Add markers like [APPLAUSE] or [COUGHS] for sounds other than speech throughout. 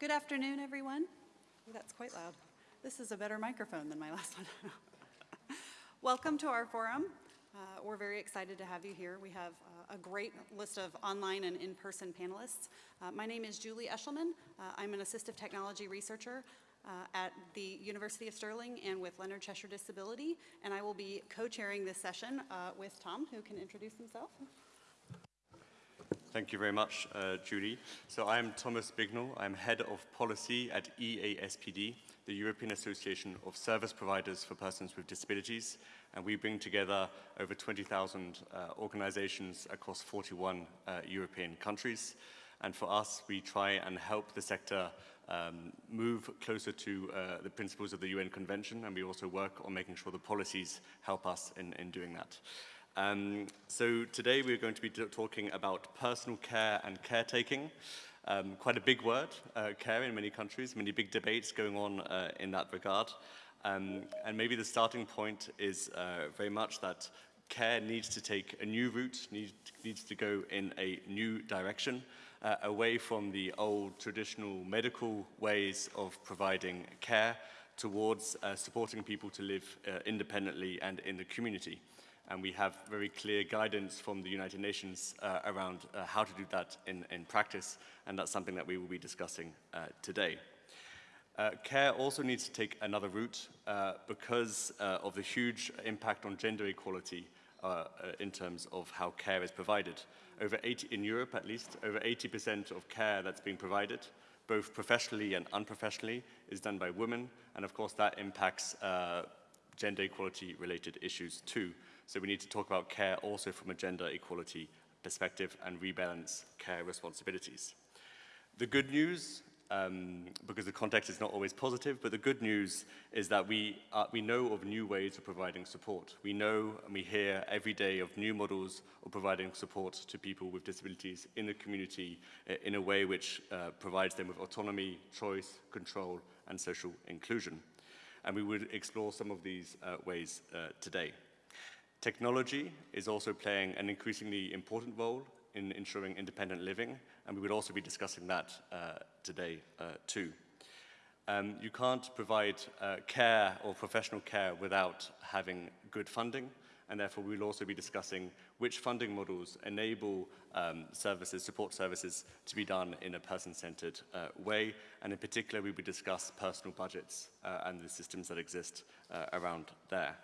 Good afternoon, everyone. That's quite loud. This is a better microphone than my [LAUGHS] last one. Welcome to our forum. Uh, we're very excited to have you here. We have uh, a great list of online and in-person panelists. Uh, my name is Julie Eshelman. Uh, I'm an assistive technology researcher uh, at the University of Stirling and with Leonard Cheshire Disability, and I will be co-chairing this session uh, with Tom, who can introduce himself. Thank you very much, uh, Judy. So I'm Thomas Bignell. I'm head of policy at EASPD, the European Association of Service Providers for Persons with Disabilities. And we bring together over 20,000 uh, organizations across 41 uh, European countries. And for us, we try and help the sector um, move closer to uh, the principles of the UN Convention, and we also work on making sure the policies help us in, in doing that. Um, so today we're going to be talking about personal care and caretaking. Um, quite a big word, uh, care in many countries, many big debates going on uh, in that regard. Um, and maybe the starting point is uh, very much that care needs to take a new route, need, needs to go in a new direction, uh, away from the old traditional medical ways of providing care towards uh, supporting people to live uh, independently and in the community and we have very clear guidance from the United Nations uh, around uh, how to do that in, in practice, and that's something that we will be discussing uh, today. Uh, care also needs to take another route uh, because uh, of the huge impact on gender equality in terms of how care is provided. Over 80, in Europe at least, over 80% of care that's being provided, both professionally and unprofessionally, is done by women, and of course that impacts gender equality related issues too. So we need to talk about care also from a gender equality perspective and rebalance care responsibilities. The good news, um, because the context is not always positive, but the good news is that we, uh, we know of new ways of providing support. We know and we hear every day of new models of providing support to people with disabilities in the community uh, in a way which uh, provides them with autonomy, choice, control, and social inclusion. And we would explore some of these uh, ways uh, today. Technology is also playing an increasingly important role in ensuring independent living, and we would also be discussing that uh, today uh, too. Um, you can't provide uh, care or professional care without having good funding, and therefore we'll also be discussing which funding models enable um, services, support services, to be done in a person-centered uh, way, and in particular we will discuss personal budgets uh, and the systems that exist uh, around there.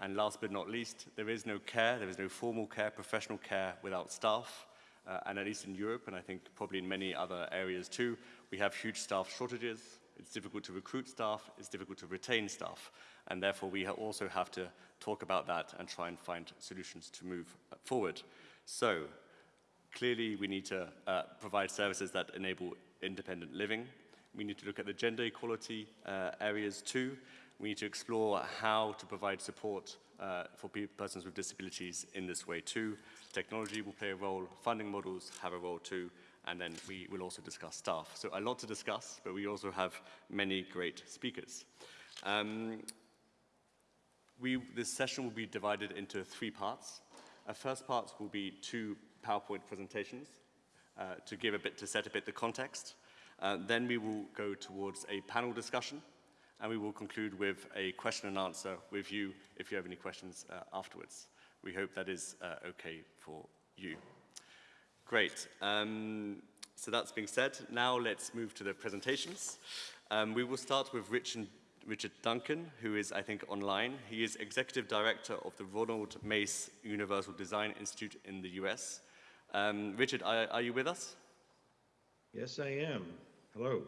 And last but not least, there is no care, there is no formal care, professional care without staff. Uh, and at least in Europe, and I think probably in many other areas too, we have huge staff shortages. It's difficult to recruit staff, it's difficult to retain staff. And therefore, we also have to talk about that and try and find solutions to move forward. So, clearly, we need to uh, provide services that enable independent living. We need to look at the gender equality uh, areas too. We need to explore how to provide support uh, for persons with disabilities in this way too. Technology will play a role, funding models have a role too, and then we will also discuss staff. So a lot to discuss, but we also have many great speakers. Um, we, this session will be divided into three parts. A first part will be two PowerPoint presentations uh, to give a bit, to set a bit the context. Uh, then we will go towards a panel discussion and we will conclude with a question and answer with you if you have any questions uh, afterwards. We hope that is uh, okay for you. Great. Um, so that's being said, now let's move to the presentations. Um, we will start with Rich and Richard Duncan, who is, I think, online. He is Executive Director of the Ronald Mace Universal Design Institute in the US. Um, Richard, are, are you with us? Yes, I am. Hello.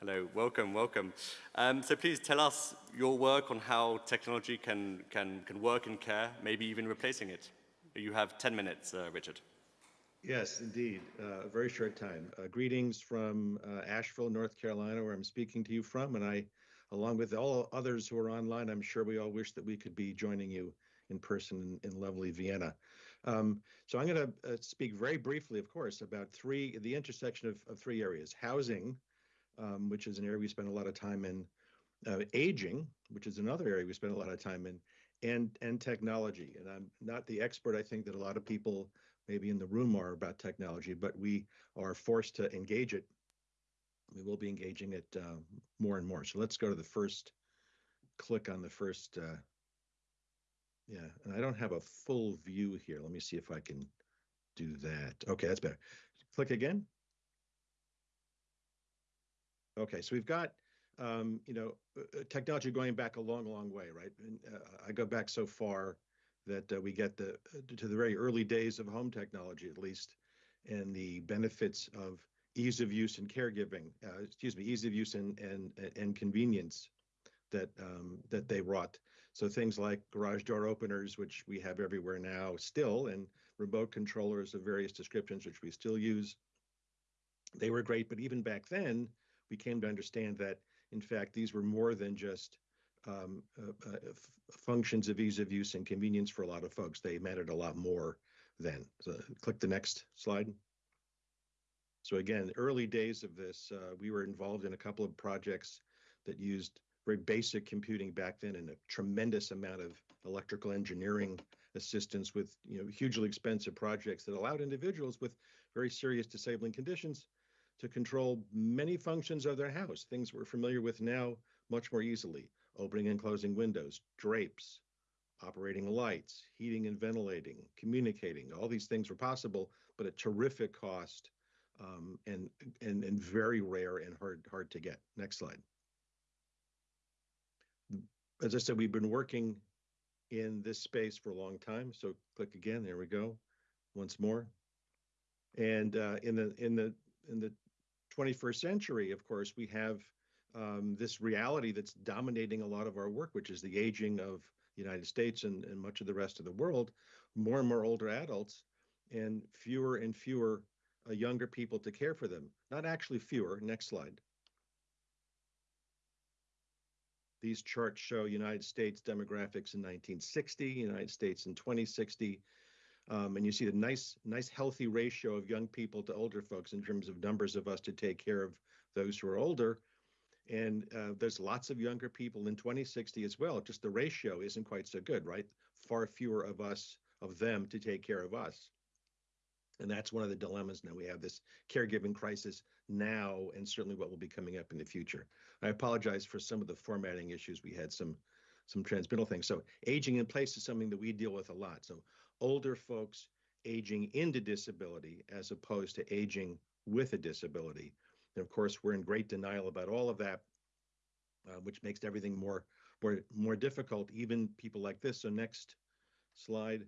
Hello, welcome, welcome. Um, so please tell us your work on how technology can, can, can work in care, maybe even replacing it. You have 10 minutes, uh, Richard. Yes, indeed. Uh, a very short time. Uh, greetings from uh, Asheville, North Carolina, where I'm speaking to you from. And I, along with all others who are online, I'm sure we all wish that we could be joining you in person in, in lovely Vienna. Um, so I'm going to uh, speak very briefly, of course, about three, the intersection of, of three areas, housing, um, which is an area we spend a lot of time in, uh, aging, which is another area we spend a lot of time in, and and technology. And I'm not the expert, I think, that a lot of people maybe in the room are about technology, but we are forced to engage it we will be engaging it uh, more and more. So let's go to the first, click on the first, uh, yeah, and I don't have a full view here. Let me see if I can do that. Okay, that's better. Click again. Okay, so we've got, um, you know, uh, uh, technology going back a long, long way, right? And uh, I go back so far that uh, we get the uh, to the very early days of home technology, at least, and the benefits of ease of use and caregiving. Uh, excuse me, ease of use and and and convenience that um, that they wrought. So things like garage door openers, which we have everywhere now, still, and remote controllers of various descriptions, which we still use. They were great, but even back then, we came to understand that, in fact, these were more than just um, uh, uh, functions of ease of use and convenience for a lot of folks. They mattered a lot more then. So click the next slide. So again, early days of this, uh, we were involved in a couple of projects that used very basic computing back then and a tremendous amount of electrical engineering assistance with you know hugely expensive projects that allowed individuals with very serious disabling conditions to control many functions of their house, things we're familiar with now much more easily. Opening and closing windows, drapes, operating lights, heating and ventilating, communicating, all these things were possible, but at terrific cost um, and, and, and very rare and hard, hard to get. Next slide. As I said, we've been working in this space for a long time. So click again, there we go, once more. And uh, in the in the in the 21st century, of course, we have um, this reality that's dominating a lot of our work, which is the aging of the United States and, and much of the rest of the world, more and more older adults, and fewer and fewer uh, younger people to care for them. Not actually fewer. Next slide. These charts show United States demographics in 1960, United States in 2060, um, and you see the nice, nice healthy ratio of young people to older folks in terms of numbers of us to take care of those who are older. And uh, there's lots of younger people in 2060 as well. Just the ratio isn't quite so good, right? Far fewer of us, of them to take care of us. And that's one of the dilemmas now. We have this caregiving crisis now, and certainly what will be coming up in the future. I apologize for some of the formatting issues. We had some some transmittal things. So aging in place is something that we deal with a lot. So older folks aging into disability as opposed to aging with a disability. And of course, we're in great denial about all of that, uh, which makes everything more, more, more difficult, even people like this. So next slide.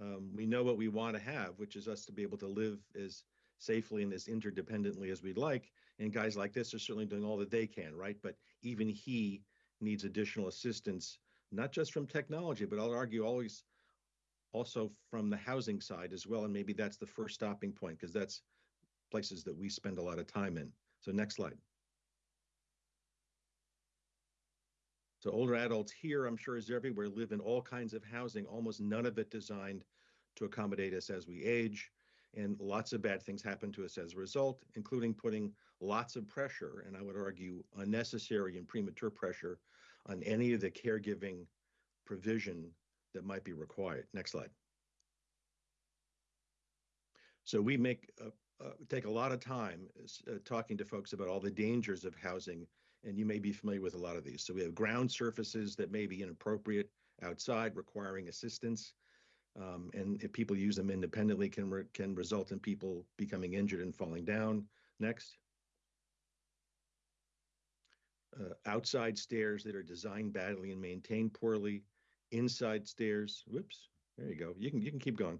Um, we know what we want to have, which is us to be able to live as safely and as interdependently as we'd like. And guys like this are certainly doing all that they can, right? But even he needs additional assistance, not just from technology, but I'll argue always also from the housing side as well. And maybe that's the first stopping point because that's places that we spend a lot of time in. So next slide. So older adults here, I'm sure is everywhere, live in all kinds of housing, almost none of it designed to accommodate us as we age. And lots of bad things happen to us as a result, including putting lots of pressure, and I would argue unnecessary and premature pressure on any of the caregiving provision that might be required. Next slide. So we make uh, uh, take a lot of time uh, talking to folks about all the dangers of housing, and you may be familiar with a lot of these. So we have ground surfaces that may be inappropriate outside, requiring assistance, um, and if people use them independently, can re can result in people becoming injured and falling down. Next. Uh, outside stairs that are designed badly and maintained poorly, inside stairs. Whoops, there you go. You can you can keep going.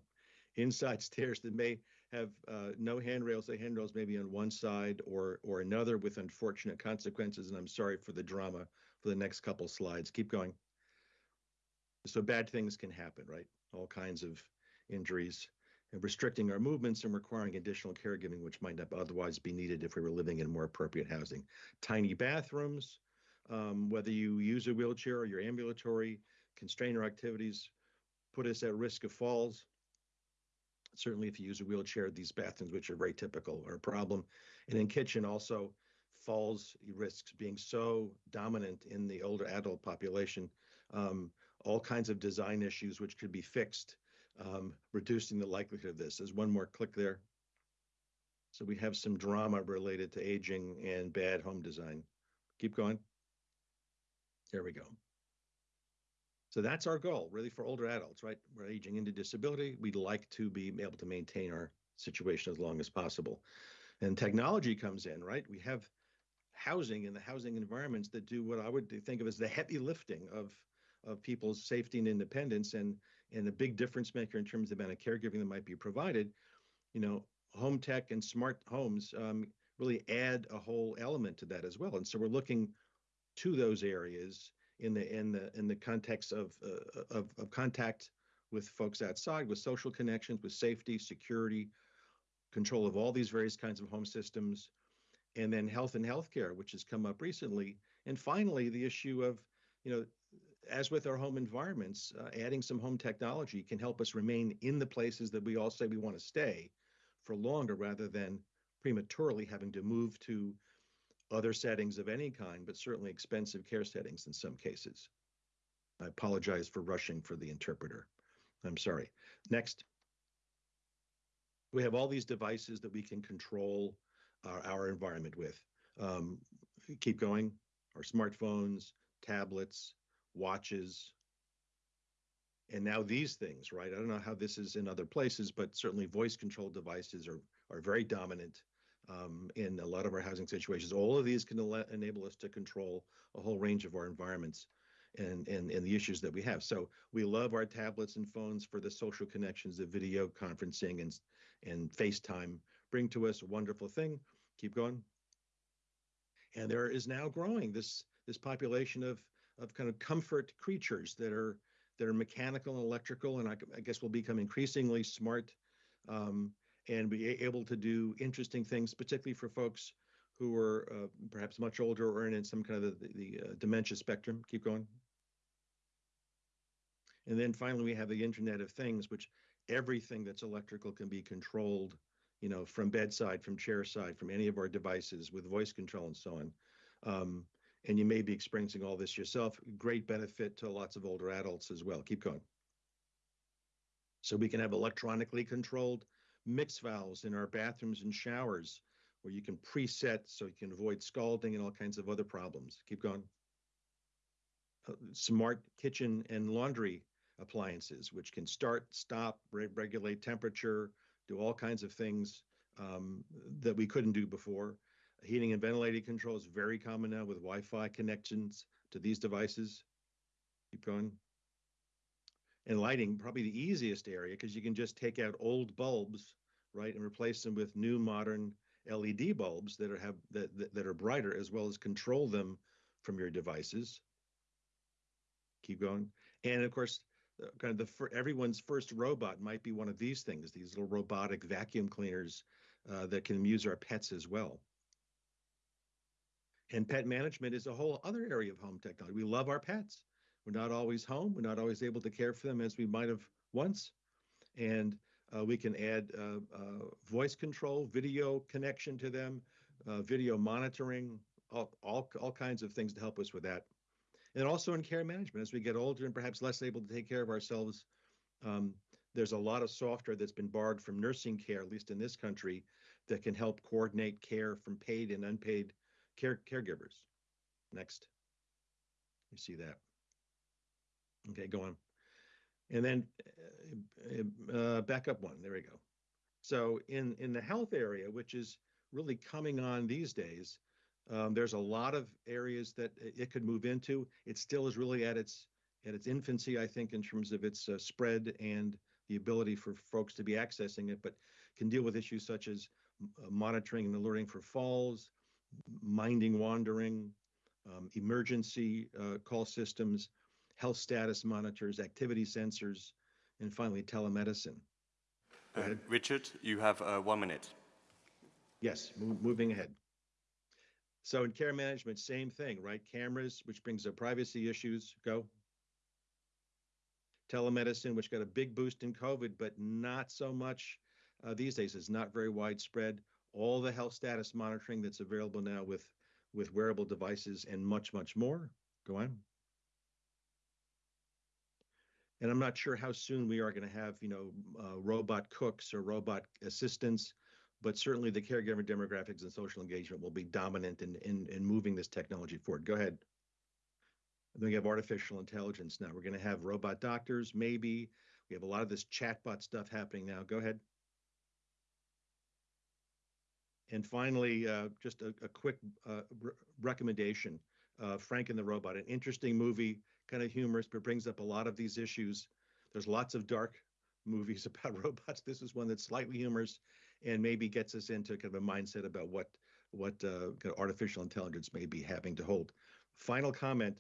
Inside [LAUGHS] stairs that may have uh, no handrails. The handrails maybe on one side or or another with unfortunate consequences. And I'm sorry for the drama for the next couple slides. Keep going. So bad things can happen, right? All kinds of injuries and restricting our movements and requiring additional caregiving, which might not otherwise be needed if we were living in more appropriate housing. Tiny bathrooms, um, whether you use a wheelchair or you're ambulatory, constrain our activities, put us at risk of falls. Certainly, if you use a wheelchair, these bathrooms, which are very typical, are a problem. And in kitchen, also falls risks being so dominant in the older adult population, um, all kinds of design issues which could be fixed, um, reducing the likelihood of this. There's one more click there. So we have some drama related to aging and bad home design. Keep going. There we go. So that's our goal, really, for older adults, right? We're aging into disability. We'd like to be able to maintain our situation as long as possible. And technology comes in, right? We have housing and the housing environments that do what I would think of as the heavy lifting of of people's safety and independence and and a big difference maker in terms of the amount of caregiving that might be provided. You know, home tech and smart homes um, really add a whole element to that as well. And so we're looking to those areas in the in the in the context of uh, of, of contact with folks outside, with social connections, with safety, security, control of all these various kinds of home systems, and then health and healthcare, which has come up recently, and finally the issue of you know as with our home environments, uh, adding some home technology can help us remain in the places that we all say we want to stay for longer rather than prematurely having to move to other settings of any kind, but certainly expensive care settings in some cases. I apologize for rushing for the interpreter. I'm sorry. Next. We have all these devices that we can control our, our environment with. Um, keep going. Our smartphones, tablets, watches, and now these things, right? I don't know how this is in other places, but certainly voice control devices are are very dominant um, in a lot of our housing situations. All of these can enable us to control a whole range of our environments and, and, and the issues that we have. So we love our tablets and phones for the social connections the video conferencing and, and FaceTime bring to us. A wonderful thing. Keep going. And there is now growing this this population of of kind of comfort creatures that are that are mechanical and electrical, and I, I guess will become increasingly smart um, and be able to do interesting things, particularly for folks who are uh, perhaps much older or in some kind of the, the uh, dementia spectrum. Keep going. And then finally, we have the Internet of Things, which everything that's electrical can be controlled, you know, from bedside, from chair side, from any of our devices with voice control and so on. Um, and you may be experiencing all this yourself. Great benefit to lots of older adults as well. Keep going. So we can have electronically controlled mix valves in our bathrooms and showers where you can preset so you can avoid scalding and all kinds of other problems. Keep going. Uh, smart kitchen and laundry appliances, which can start, stop, re regulate temperature, do all kinds of things um, that we couldn't do before. Heating and ventilating control is very common now with Wi-Fi connections to these devices. Keep going. And lighting, probably the easiest area because you can just take out old bulbs, right, and replace them with new modern LED bulbs that are have that that, are brighter, as well as control them from your devices. Keep going. And of course, uh, kind of the for everyone's first robot might be one of these things, these little robotic vacuum cleaners uh, that can amuse our pets as well. And pet management is a whole other area of home technology. We love our pets. We're not always home. We're not always able to care for them as we might have once. And uh, we can add uh, uh, voice control, video connection to them, uh, video monitoring, all, all, all kinds of things to help us with that. And also in care management, as we get older and perhaps less able to take care of ourselves, um, there's a lot of software that's been borrowed from nursing care, at least in this country, that can help coordinate care from paid and unpaid care caregivers. Next. You see that. Okay, go on. And then uh, uh, back up one. There we go. So in in the health area, which is really coming on these days, um, there's a lot of areas that it could move into. It still is really at its at its infancy, I think, in terms of its uh, spread and the ability for folks to be accessing it, but can deal with issues such as uh, monitoring and alerting for falls, minding wandering, um, emergency uh, call systems, health status monitors, activity sensors, and finally telemedicine. Uh, Richard, you have uh, one minute. Yes, moving ahead. So in care management, same thing, right? Cameras, which brings up privacy issues. Go. Telemedicine, which got a big boost in COVID, but not so much uh, these days. It's not very widespread all the health status monitoring that's available now with with wearable devices and much much more go on and i'm not sure how soon we are going to have you know uh, robot cooks or robot assistants but certainly the caregiver demographics and social engagement will be dominant in, in, in moving this technology forward. Go ahead. And then we have artificial intelligence now. We're going to have robot doctors, maybe. We have a lot of this chatbot stuff happening now. Go ahead. And finally, uh, just a, a quick uh, re- recommendation uh, Frank and the Robot, an interesting movie, kind of humorous, but brings up a lot of these issues. There's lots of dark [LAUGHS] movies about [LAUGHS] robots. This is one that's slightly humorous and maybe gets us into kind of a mindset about what what uh, kind of artificial intelligence may be having to hold. Final comment.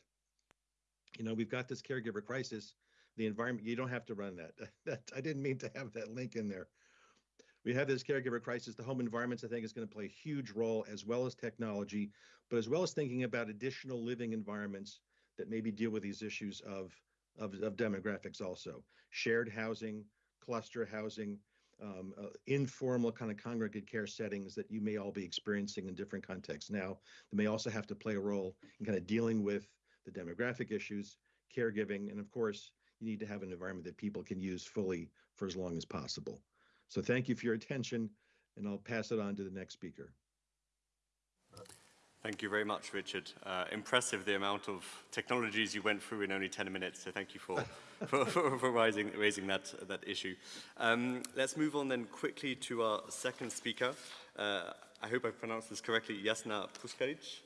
You know, we've got this caregiver crisis. The environment, you don't have to run that. [LAUGHS] that I didn't mean to have that link in there we have this caregiver crisis. The home environments, I think, is going to play a huge role, as well as technology, but as well as thinking about additional living environments that maybe deal with these issues of of, of demographics. Also, shared housing, cluster housing, um, uh, informal kind of congregate care settings that you may all be experiencing in different contexts. Now, they may also have to play a role in kind of dealing with the demographic issues, caregiving, and of course, you need to have an environment that people can use fully for as long as possible. So thank you for your attention, and I'll pass it on to the next speaker. Thank you very much, Richard. Uh, impressive the amount of technologies you went through in only 10 minutes, so thank you for, [LAUGHS] for, for, for raising, raising that, that issue. Um, let's move on then quickly to our second speaker. Uh, I hope I pronounced this correctly, Jasna Puskaric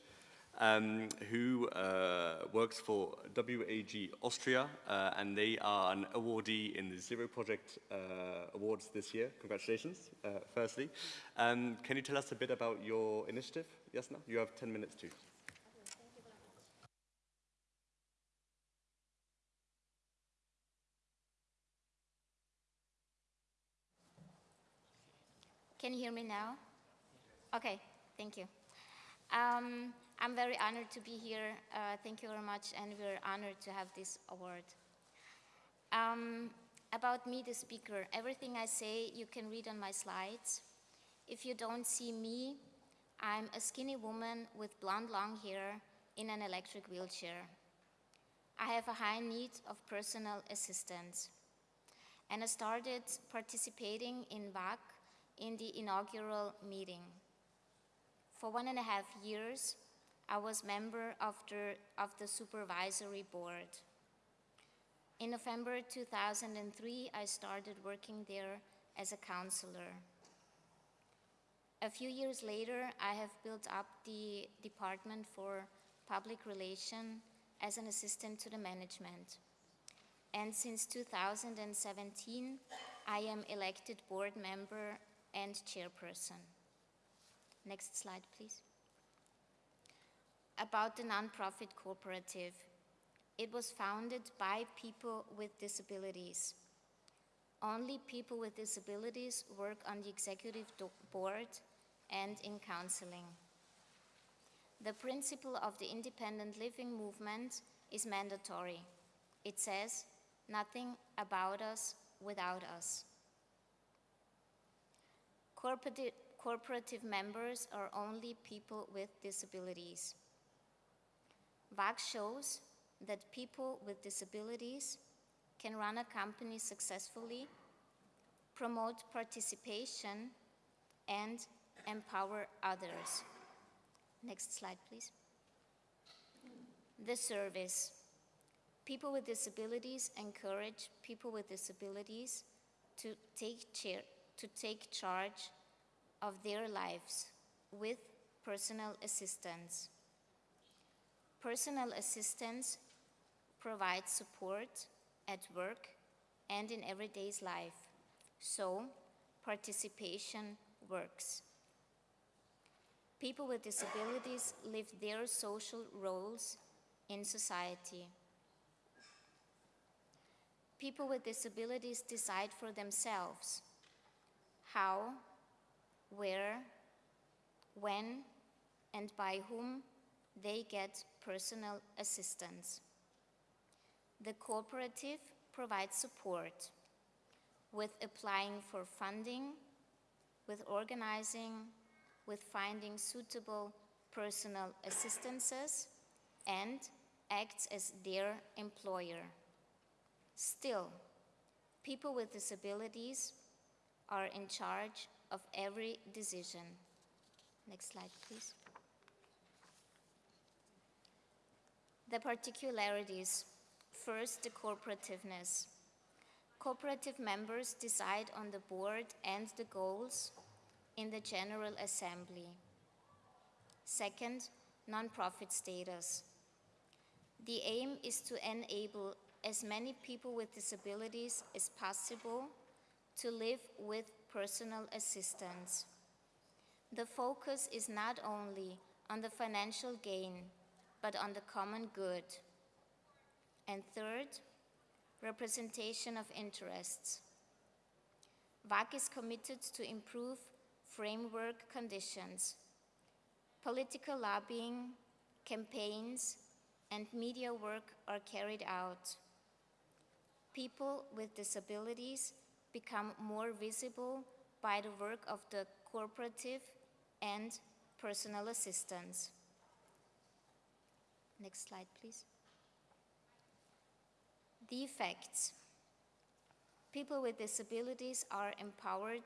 um, who uh, works for WAG Austria, uh, and they are an awardee in the Zero Project uh, Awards this year. Congratulations, uh, firstly. Um, can you tell us a bit about your initiative, Jasna? You have 10 minutes too. Can you hear me now? Okay, thank you. Um, I'm very honored to be here. Uh, thank you very much, and we're honored to have this award. Um, about me, the speaker, everything I say you can read on my slides. If you don't see me, I'm a skinny woman with blonde long hair in an electric wheelchair. I have a high need of personal assistance. And I started participating in WAG in the inaugural meeting. For one and a half years, I was member of the, of the supervisory board. In November 2003, I started working there as a counselor. A few years later, I have built up the Department for Public Relation as an assistant to the management. And since 2017, I am elected board member and chairperson. Next slide, please about the nonprofit cooperative. It was founded by people with disabilities. Only people with disabilities work on the executive board and in counseling. The principle of the independent living movement is mandatory. It says, nothing about us without us. Corporative members are only people with disabilities. WAG shows that people with disabilities can run a company successfully, promote participation, and empower others. Next slide, please. The service. People with disabilities encourage people with disabilities to take, chair, to take charge of their lives with personal assistance. Personal assistance provides support at work and in everyday's life, so participation works. People with disabilities live their social roles in society. People with disabilities decide for themselves how, where, when, and by whom they get personal assistance. The cooperative provides support with applying for funding, with organizing, with finding suitable personal assistances, and acts as their employer. Still, people with disabilities are in charge of every decision. Next slide, please. The particularities. First, the corporativeness. Cooperative members decide on the board and the goals in the General Assembly. Second, nonprofit status. The aim is to enable as many people with disabilities as possible to live with personal assistance. The focus is not only on the financial gain, but on the common good. And third, representation of interests. WAG is committed to improve framework conditions. Political lobbying, campaigns, and media work are carried out. People with disabilities become more visible by the work of the cooperative and personal assistance. Next slide, please. The effects. People with disabilities are empowered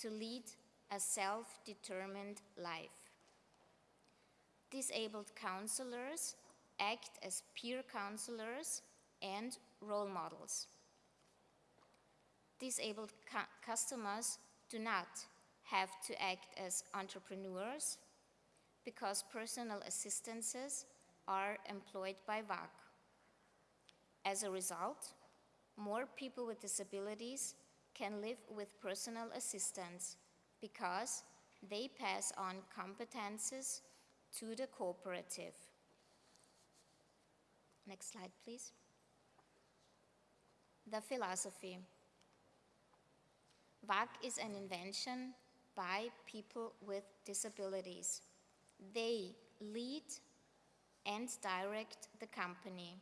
to lead a self-determined life. Disabled counselors act as peer counselors and role models. Disabled cu- customers do not have to act as entrepreneurs because personal assistances are employed by WAG. As a result, more people with disabilities can live with personal assistance because they pass on competences to the cooperative. Next slide, please. The philosophy. WAG is an invention by people with disabilities. They lead and direct the company.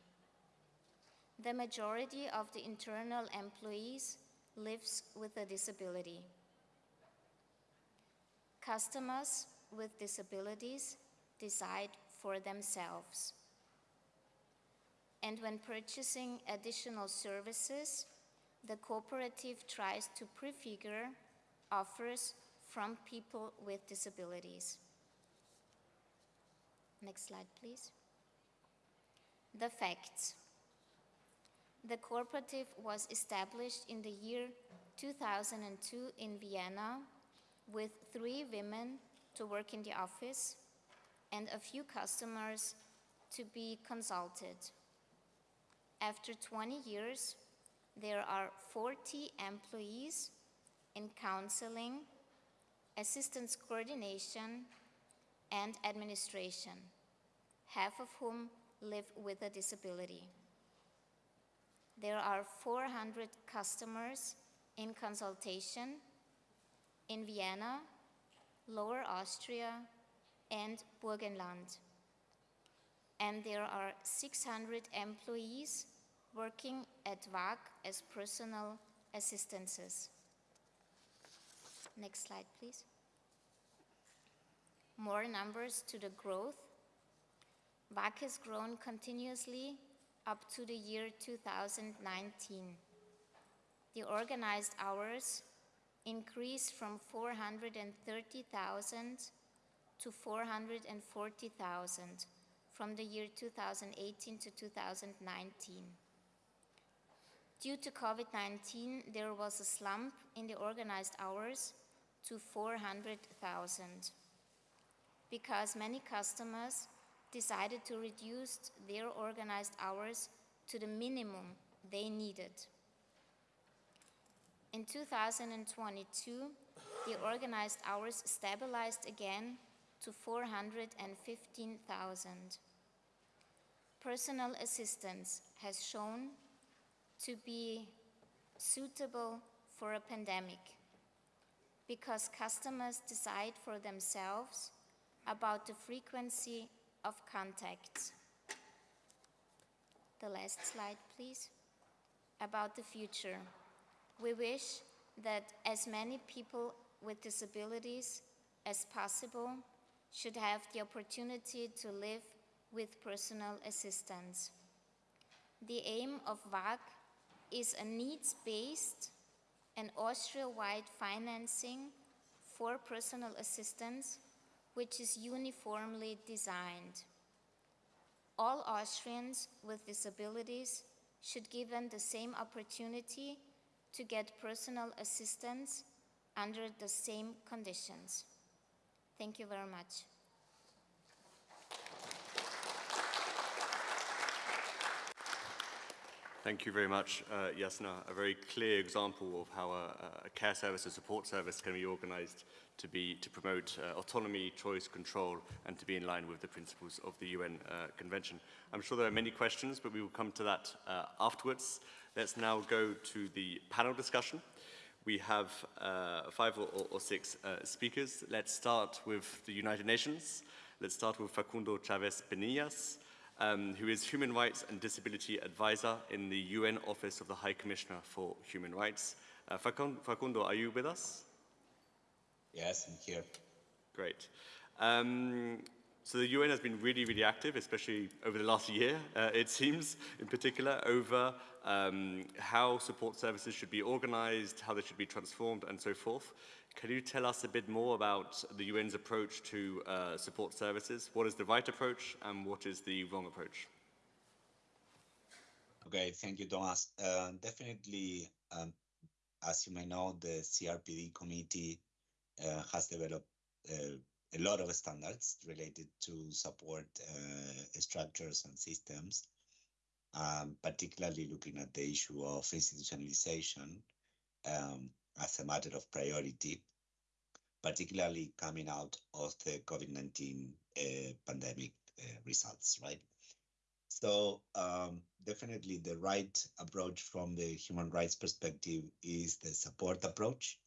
The majority of the internal employees lives with a disability. Customers with disabilities decide for themselves. And when purchasing additional services, the cooperative tries to prefigure offers from people with disabilities. Next slide, please. The facts. The cooperative was established in the year 2002 in Vienna with three women to work in the office and a few customers to be consulted. After 20 years, there are 40 employees in counseling, assistance coordination, and administration, half of whom live with a disability. There are 400 customers in consultation in Vienna, Lower Austria, and Burgenland. And there are 600 employees working at WAG as personal assistances. Next slide, please. More numbers to the growth. WAG has grown continuously up to the year 2019. The organized hours increased from 430,000 to 440,000 from the year 2018 to 2019. Due to COVID-19, there was a slump in the organized hours to 400,000 because many customers decided to reduce their organized hours to the minimum they needed. In 2022, the organized hours stabilized again to 415,000. Personal assistance has shown to be suitable for a pandemic because customers decide for themselves about the frequency of contacts. The last slide, please. About the future. We wish that as many people with disabilities as possible should have the opportunity to live with personal assistance. The aim of WAG is a needs-based and Austria-wide financing for personal assistance, which is uniformly designed. All Austrians with disabilities should given the same opportunity to get personal assistance under the same conditions. Thank you very much. Thank you very much, uh, Jasna. A very clear example of how a, a care service, a support service can be organized to, be, to promote uh, autonomy, choice, control, and to be in line with the principles of the UN uh, Convention. I'm sure there are many questions, but we will come to that uh, afterwards. Let's now go to the panel discussion. We have uh, five or, or six uh, speakers. Let's start with the United Nations. Let's start with Facundo Chavez Penillas um, who is Human Rights and Disability Advisor in the UN Office of the High Commissioner for Human Rights. Uh, Facundo, are you with us? Yes, I'm here. Great. Um, so the UN has been really, really active, especially over the last year, uh, it seems, in particular, over um, how support services should be organized, how they should be transformed, and so forth. Can you tell us a bit more about the UN's approach to uh, support services? What is the right approach and what is the wrong approach? Okay, thank you, Thomas. Uh, definitely, um, as you may know, the CRPD committee has developed uh, a lot of standards related to support uh, structures and systems, um, particularly looking at the issue of institutionalization. Um, as a matter of priority, particularly coming out of the COVID-19 uh, pandemic uh, results, right? So um, definitely the right approach from the human rights perspective is the support approach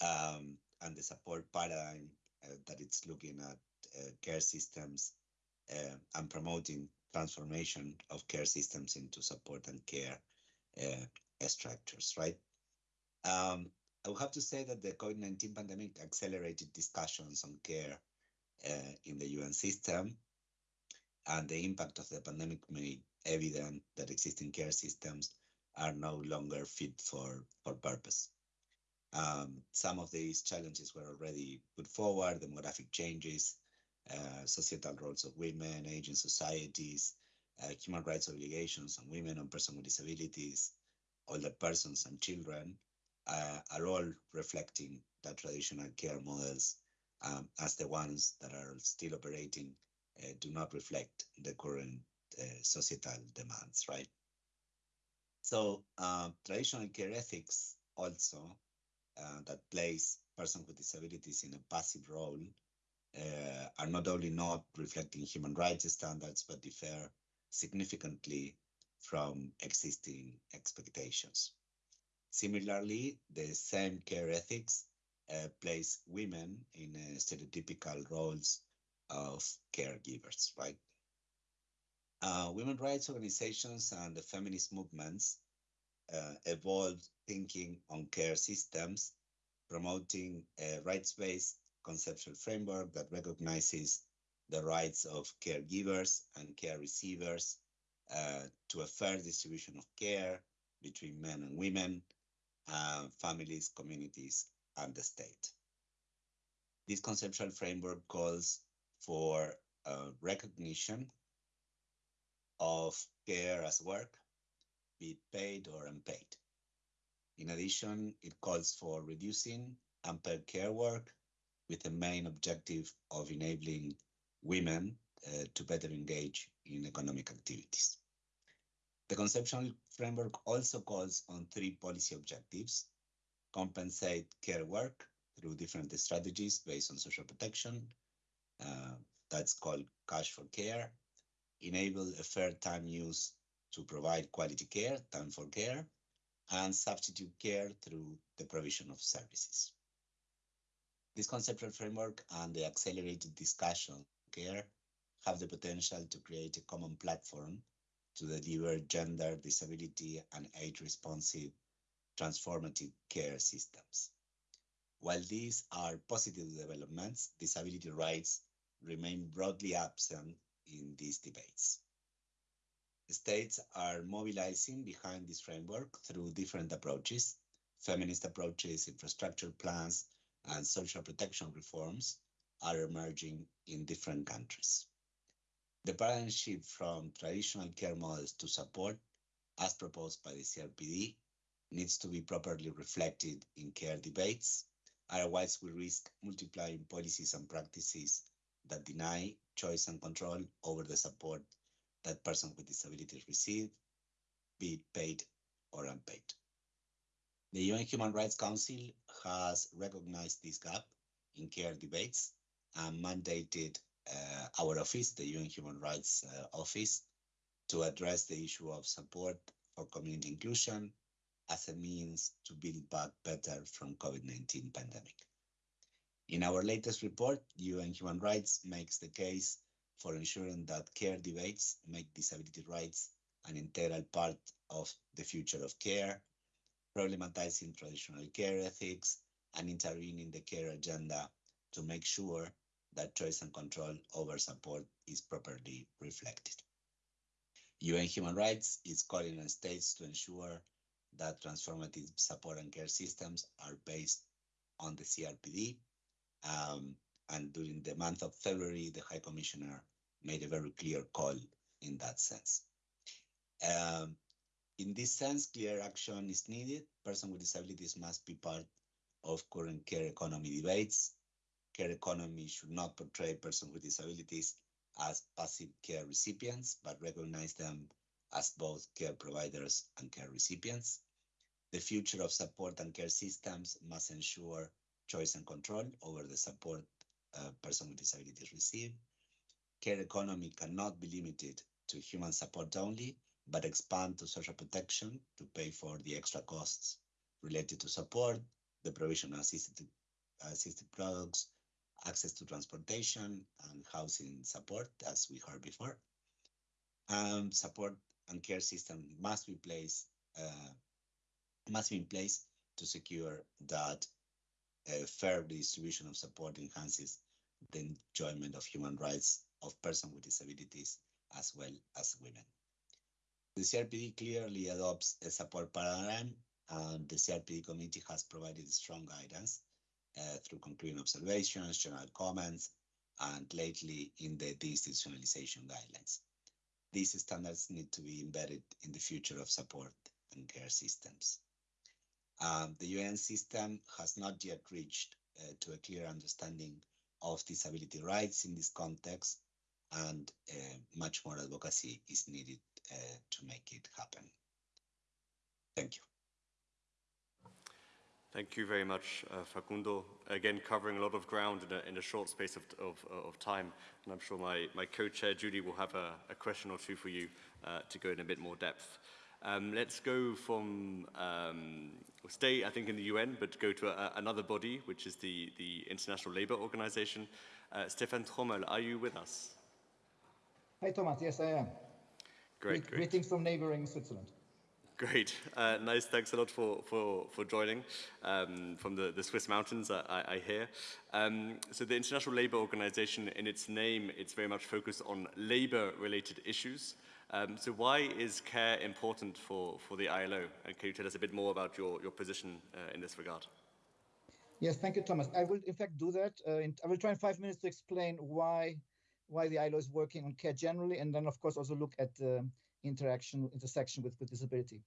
um, and the support paradigm uh, that it's looking at uh, care systems uh, and promoting transformation of care systems into support and care uh, structures, right? Um, I would have to say that the COVID-19 pandemic accelerated discussions on care uh, in the UN system, and the impact of the pandemic made evident that existing care systems are no longer fit for, for purpose. Um, some of these challenges were already put forward, demographic changes, uh, societal roles of women, aging societies, uh, human rights obligations on women and persons with disabilities, older persons and children, uh, are all reflecting that traditional care models um, as the ones that are still operating uh, do not reflect the current uh, societal demands, right? So uh, traditional care ethics also uh, that place persons with disabilities in a passive role uh, are not only not reflecting human rights standards, but differ significantly from existing expectations. Similarly, the same care ethics uh, place women in uh, stereotypical roles of caregivers, right? Uh, women rights organizations and the feminist movements uh, evolved thinking on care systems, promoting a rights-based conceptual framework that recognizes the rights of caregivers and care receivers uh, to a fair distribution of care between men and women, uh, families, communities, and the state. This conceptual framework calls for uh, recognition of care as work, be paid or unpaid. In addition, it calls for reducing unpaid care work with the main objective of enabling women uh, to better engage in economic activities. The conceptual framework also calls on three policy objectives compensate care work through different strategies based on social protection. Uh, that's called cash for care. Enable a fair time use to provide quality care, time for care, and substitute care through the provision of services. This conceptual framework and the accelerated discussion on care have the potential to create a common platform to deliver gender, disability, and age-responsive transformative care systems. While these are positive developments, disability rights remain broadly absent in these debates. States are mobilizing behind this framework through different approaches, feminist approaches, infrastructure plans, and social protection reforms are emerging in different countries. The paradigm shift from traditional care models to support, as proposed by the CRPD, needs to be properly reflected in care debates. Otherwise, we risk multiplying policies and practices that deny choice and control over the support that persons with disabilities receive, be it paid or unpaid. The UN Human Rights Council has recognized this gap in care debates and mandated uh, our office, the UN Human Rights uh, Office, to address the issue of support for community inclusion as a means to build back better from COVID-19 pandemic. In our latest report, UN Human Rights makes the case for ensuring that care debates make disability rights an integral part of the future of care, problematizing traditional care ethics, and intervening the care agenda to make sure that choice and control over support is properly reflected. UN Human Rights is calling on states to ensure that transformative support and care systems are based on the CRPD. Um, and during the month of February, the High Commissioner made a very clear call in that sense. Um, in this sense, clear action is needed. Persons with disabilities must be part of current care economy debates. Care economy should not portray persons with disabilities as passive care recipients, but recognize them as both care providers and care recipients. The future of support and care systems must ensure choice and control over the support uh, persons with disabilities receive. Care economy cannot be limited to human support only, but expand to social protection to pay for the extra costs related to support, the provision of assisted, assisted products, access to transportation and housing support, as we heard before. Um, support and care system must be placed, uh, must be in place to secure that a fair distribution of support enhances the enjoyment of human rights of persons with disabilities as well as women. The CRPD clearly adopts a support paradigm and the CRPD committee has provided strong guidance uh, through concluding observations, general comments, and lately in the deinstitutionalization guidelines. These standards need to be embedded in the future of support and care systems. Um, the UN system has not yet reached uh, to a clear understanding of disability rights in this context, and uh, much more advocacy is needed uh, to make it happen. Thank you. Thank you very much, uh, Facundo. Again, covering a lot of ground in a, in a short space of, of, of, time. And I'm sure my, my co-chair, Judy, will have a, a, question or two for you uh, to go in a bit more depth. Um, let's go from, um, stay, I think, in the UN, but go to a, another body, which is the, the International Labour Organization. Uh, Stefan Trömel, are you with us? Hi, Thomas. Yes, I am. Great, great. Greetings from neighboring Switzerland. Great. Uh, nice. Thanks a lot for, for, for joining um, from the, the Swiss mountains, I, I hear. Um, so the International Labour Organization, in its name, it's very much focused on labour-related issues. Um, so why is care important for, for the ILO? And can you tell us a bit more about your, your position uh, in this regard? Yes, thank you, Thomas. I will, in fact, do that. Uh, in, I will try in five minutes to explain why why the ILO is working on care generally, and then, of course, also look at the interaction, intersection with, with disability.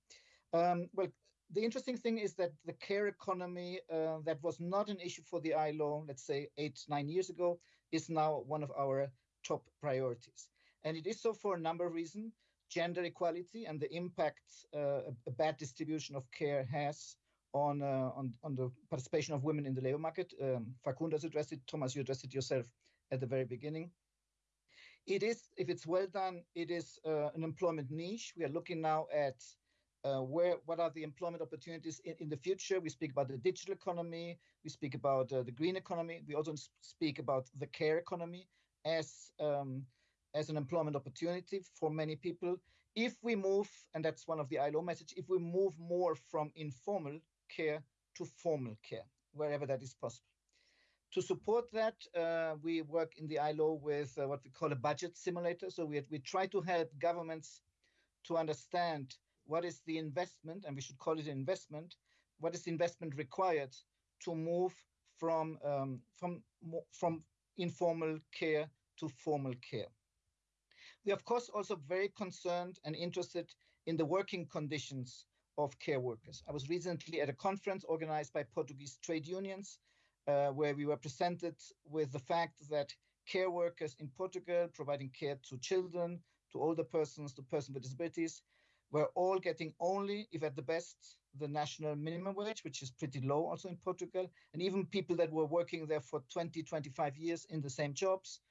Um, well, the interesting thing is that the care economy uh, that was not an issue for the ILO, let's say eight, nine years ago, is now one of our top priorities. And it is so for a number of reasons. Gender equality and the impact uh, a bad distribution of care has on, uh, on, on the participation of women in the labor market. Um, Facundo has addressed it, Thomas, you addressed it yourself at the very beginning. It is, if it's well done, it is uh, an employment niche. We are looking now at uh, where what are the employment opportunities in, in, the future. We speak about the digital economy. We speak about uh, the green economy. We also speak about the care economy as um, as an employment opportunity for many people. If we move, and that's one of the ILO message, if we move more from informal care to formal care, wherever that is possible. To support that, uh, we work in the ILO with uh, what we call a budget simulator. So we, we try to help governments to understand what is the investment, and we should call it an investment, what is the investment required to move from, um, from, from informal care to formal care. We, of course, also very concerned and interested in the working conditions of care workers. I was recently at a conference organized by Portuguese trade unions, uh, where we were presented with the fact that care workers in Portugal, providing care to children, to older persons, to persons with disabilities, were all getting only, if at the best, the national minimum wage, which is pretty low also in Portugal. And even people that were working there for 20, 25 years in the same jobs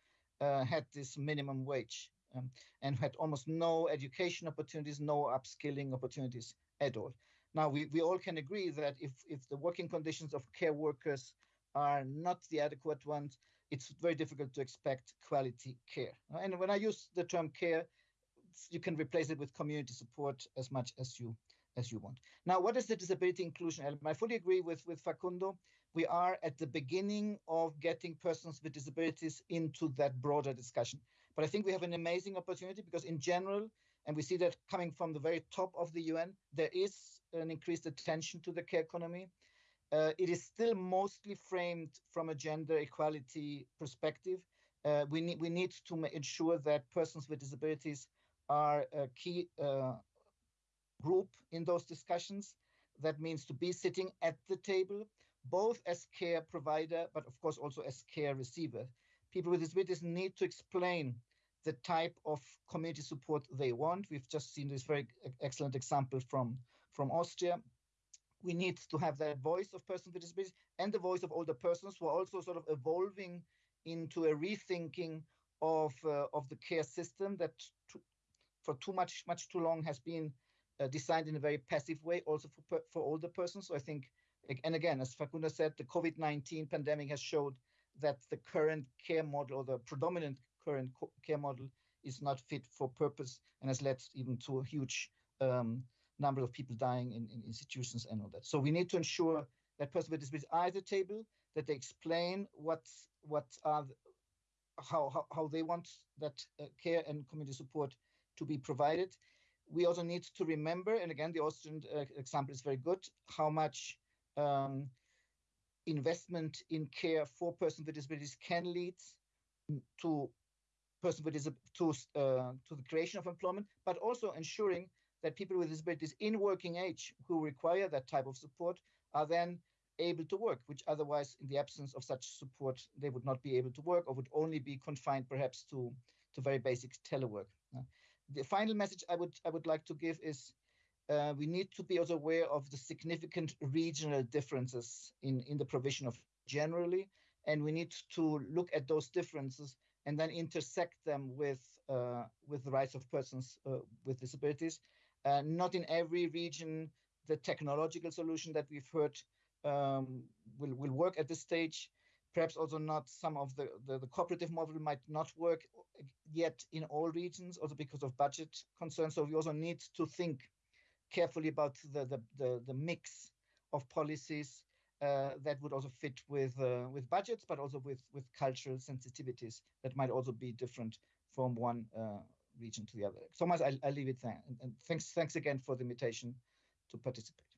uh, had this minimum wage um, and had almost no education opportunities, no upskilling opportunities at all. Now, we, we all can agree that if, if the working conditions of care workers are not the adequate ones, it's very difficult to expect quality care. And when I use the term care, you can replace it with community support as much as you as you want. Now, what is the disability inclusion element? I fully agree with, with Facundo. We are at the beginning of getting persons with disabilities into that broader discussion. But I think we have an amazing opportunity because in general, and we see that coming from the very top of the UN, there is an increased attention to the care economy. Uh, it is still mostly framed from a gender equality perspective. Uh, we need we need to ensure that persons with disabilities are a key uh, group in those discussions. That means to be sitting at the table, both as care provider, but of course also as care receiver. People with disabilities need to explain the type of community support they want. We've just seen this very excellent example from, from Austria. We need to have that voice of persons with disabilities and the voice of older persons who are also sort of evolving into a rethinking of, uh, of the care system that for too much, much too long has been uh, designed in a very passive way, also for for older persons. So I think, and again, as Facundo said, the COVID nineteen pandemic has showed that the current care model or the predominant current care model is not fit for purpose and has led even to a huge um, number of people dying in, in institutions and all that. So we need to ensure that persons with disabilities are at the table, that they explain what what are how, how how they want that uh, care and community support to be provided. We also need to remember, and again, the Austrian uh, example is very good, how much um, investment in care for persons with disabilities can lead to person with disab- to uh, to the creation of employment, but also ensuring that people with disabilities in working age who require that type of support are then able to work, which otherwise, in the absence of such support, they would not be able to work or would only be confined perhaps to to very basic telework. Uh, the final message I would I would like to give is uh, we need to be also aware of the significant regional differences in, in the provision of generally, and we need to look at those differences and then intersect them with uh, with the rights of persons uh, with disabilities. Uh, not in every region the technological solution that we've heard um, will will work at this stage. Perhaps also not some of the, the, the cooperative model might not work yet in all regions, also because of budget concerns. So we also need to think carefully about the the, the, the mix of policies uh, that would also fit with uh, with budgets, but also with with cultural sensitivities that might also be different from one uh, region to the other. Thomas, I, I leave it there, and, and thanks thanks again for the invitation to participate.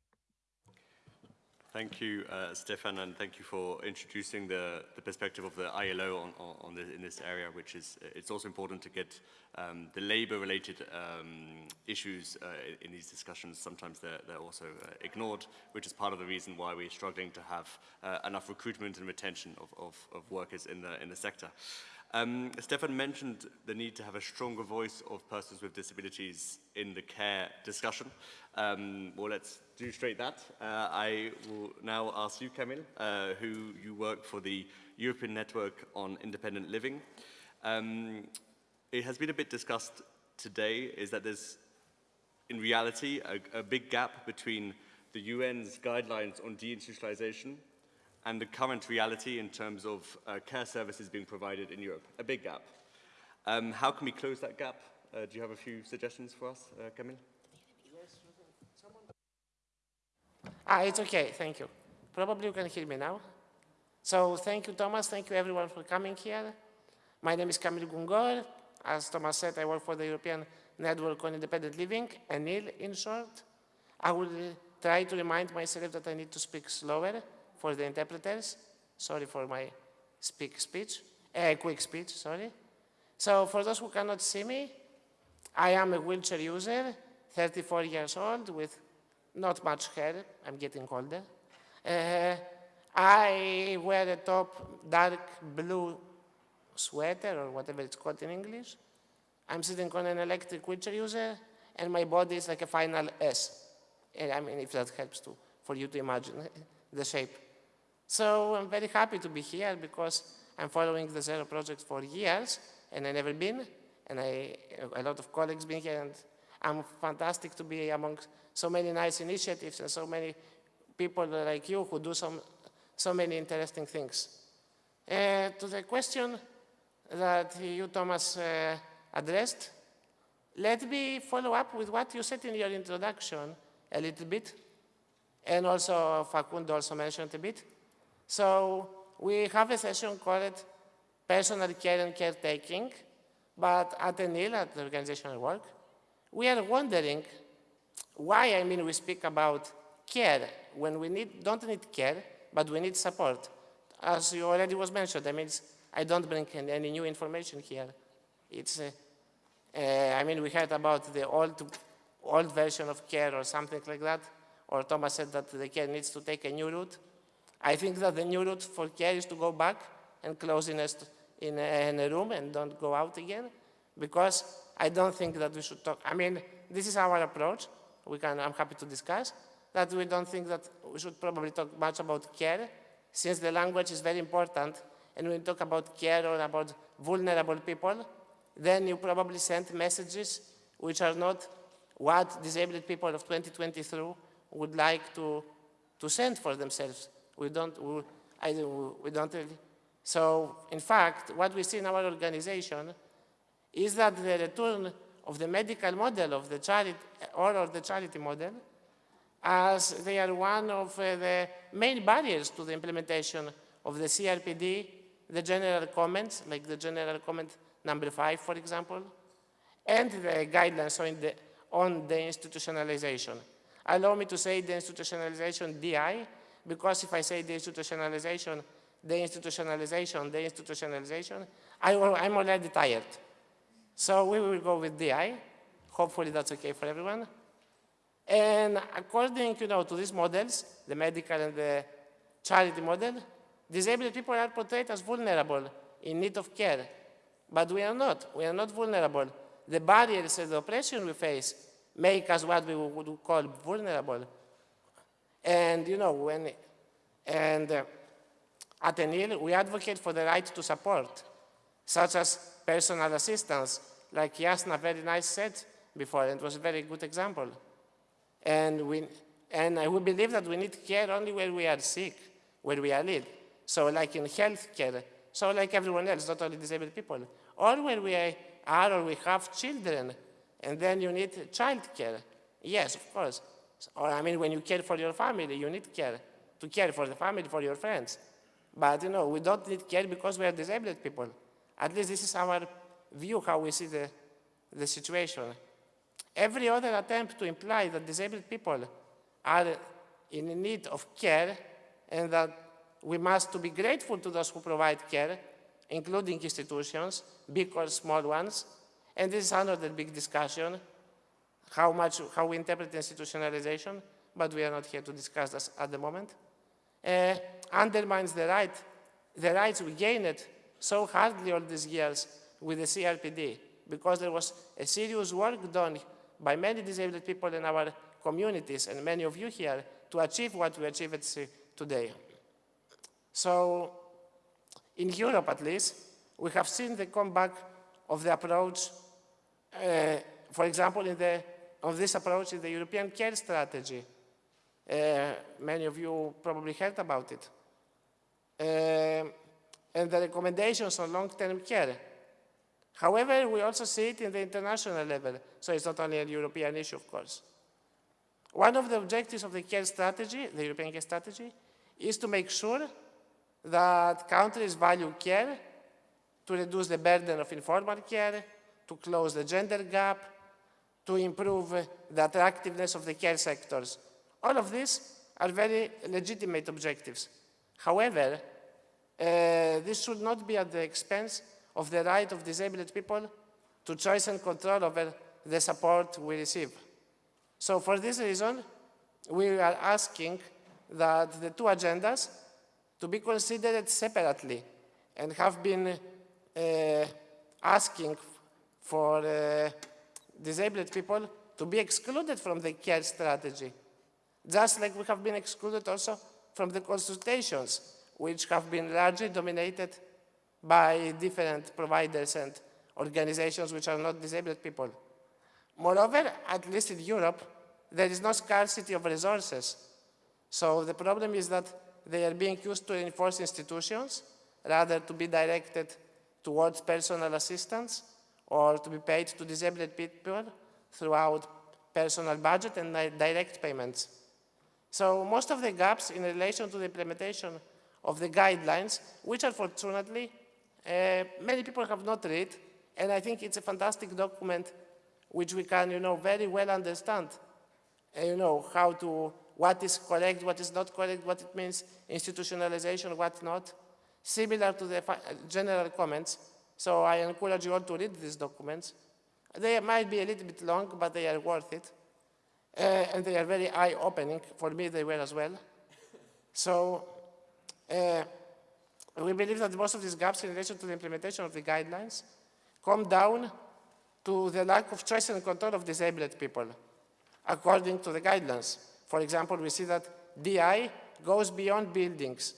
Thank you, uh, Stefan, and thank you for introducing the, the perspective of the ILO on, on, in this area, which is, it's also important to get um, the labor-related um, issues uh, in, in these discussions. Sometimes they're, they're also uh, ignored, which is part of the reason why we're struggling to have uh, enough recruitment and retention of, of, of workers in the, in the sector. Um, Stefan mentioned the need to have a stronger voice of persons with disabilities in the care discussion. Um, well, let's do straight that. Uh, I will now ask you, Kamil, uh, who you work for the European Network on Independent Living. Um, it has been a bit discussed today, is that there's, in reality, a, a big gap between the UN's guidelines on deinstitutionalization and the current reality in terms of uh, care services being provided in Europe, a big gap. Um, how can we close that gap? Uh, do you have a few suggestions for us, uh, Kamil? Ah, it's okay, thank you. Probably you can hear me now. So thank you, Thomas. Thank you, everyone, for coming here. My name is Kamil Goungor. As Thomas said, I work for the European Network on Independent Living, ENIL in short. I will try to remind myself that I need to speak slower for the interpreters. Sorry for my speak speech, uh, quick speech, sorry. So for those who cannot see me, I am a wheelchair user, 34 years old, with not much hair. I'm getting older. Uh, I wear a top dark blue sweater or whatever it's called in English. I'm sitting on an electric wheelchair user, and my body is like a final S. I mean, if that helps to, for you to imagine [LAUGHS] the shape. So I'm very happy to be here because I'm following the Zero project for years, and I've never been, and I, a lot of colleagues been here, and I'm fantastic to be among so many nice initiatives and so many people like you who do some, so many interesting things. Uh, to the question that you, Thomas, uh, addressed, let me follow up with what you said in your introduction a little bit, and also Facundo also mentioned a bit. So we have a session called Personal Care and Caretaking, but at the ENIL, at the organizational work, we are wondering why, I mean, we speak about care when we need, don't need care, but we need support. As you already was mentioned, I mean, I don't bring any new information here. It's, uh, uh, I mean, we heard about the old, old version of care or something like that, or Thomas said that the care needs to take a new route. I think that the new route for care is to go back and close in a, in a, in a room and don't go out again, because I don't think that we should talk. I mean, this is our approach. We can, I'm happy to discuss that we don't think that we should probably talk much about care, since the language is very important, and when you talk about care or about vulnerable people, then you probably send messages which are not what disabled people of 2023 would like to, to send for themselves. We don't, we, I, we don't. So, in fact, what we see in our organization is that the return of the medical model of the charity, or of the charity model, as they are one of uh, the main barriers to the implementation of the CRPD, the general comments, like the general comment number five, for example, and the guidelines on the, on deinstitutionalization. Allow me to say deinstitutionalization DI, because if I say deinstitutionalization, the institutionalization, deinstitutionalization, I, I'm already tired. So we will go with DI. Hopefully that's okay for everyone. And according you know, to these models, the medical and the charity model, disabled people are portrayed as vulnerable, in need of care. But we are not. We are not vulnerable. The barriers and the oppression we face make us what we would call vulnerable. And, you know, when, and uh, at ENIL, we advocate for the right to support, such as personal assistance, like Jasna very nice said before, and it was a very good example. And we, and we believe that we need care only where we are sick, where we are ill. So like in healthcare, so like everyone else, not only disabled people. Or where we are or we have children, and then you need child care. Yes, of course. Or I mean, when you care for your family, you need care to care for the family, for your friends. But you know, we don't need care because we are disabled people. At least this is our view how we see the, the situation. Every other attempt to imply that disabled people are in need of care and that we must to be grateful to those who provide care, including institutions, big or small ones. And this is another big discussion, how much, how we interpret institutionalization, but we are not here to discuss this at the moment. Uh, undermines the right, the rights we gained so hardly all these years with the CRPD, because there was a serious work done by many disabled people in our communities and many of you here to achieve what we achieved today. So in Europe at least, we have seen the comeback of the approach, uh, for example, in the, of this approach in the European care strategy. Uh, many of you probably heard about it. Uh, and the recommendations on long-term care. However, we also see it in the international level, so it's not only a European issue, of course. One of the objectives of the care strategy, the European care strategy, is to make sure that countries value care, to reduce the burden of informal care, to close the gender gap, to improve the attractiveness of the care sectors. All of these are very legitimate objectives. However, uh, this should not be at the expense of the right of disabled people to choice and control over the support we receive. So for this reason, we are asking that the two agendas to be considered separately and have been uh, asking for uh, disabled people to be excluded from the care strategy, just like we have been excluded also from the consultations, which have been largely dominated by different providers and organizations which are not disabled people. Moreover, at least in Europe, there is no scarcity of resources. So the problem is that they are being used to enforce institutions rather to be directed towards personal assistance or to be paid to disabled people throughout personal budget and direct payments. So most of the gaps in relation to the implementation of the guidelines, which unfortunately uh, many people have not read, and I think it's a fantastic document which we can, you know, very well understand, uh, you know, how to, what is correct, what is not correct, what it means, institutionalization, what not, similar to the general comments. So I encourage you all to read these documents. They might be a little bit long, but they are worth it. Uh, and they are very eye-opening. For me, they were as well. So uh, we believe that most of these gaps in relation to the implementation of the guidelines come down to the lack of choice and control of disabled people, according to the guidelines. For example, we see that DI goes beyond buildings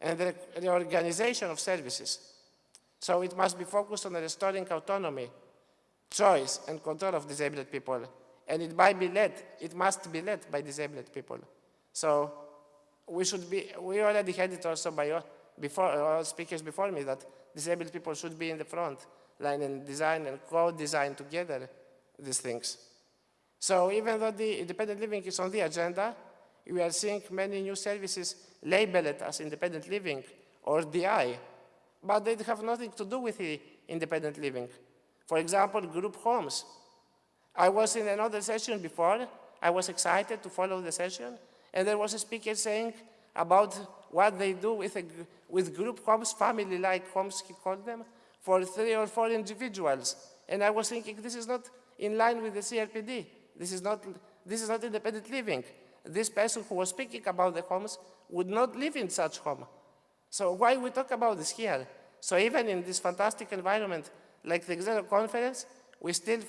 and the reorganization of services. So it must be focused on restoring autonomy, choice, and control of disabled people. And it might be led, it must be led by disabled people. So we should be, we already had it also by all, before, uh, all speakers before me that disabled people should be in the front line and design and co-design together these things. So even though the independent living is on the agenda, we are seeing many new services labeled as independent living or DI, but they have nothing to do with independent living. For example, group homes. I was in another session before. I was excited to follow the session, and there was a speaker saying about what they do with, a, with group homes, family-like homes, he called them, for three or four individuals. And I was thinking, this is not in line with the CRPD. This is not, this is not independent living. This person who was speaking about the homes would not live in such home. So why we talk about this here? So even in this fantastic environment like the Executive Conference, we still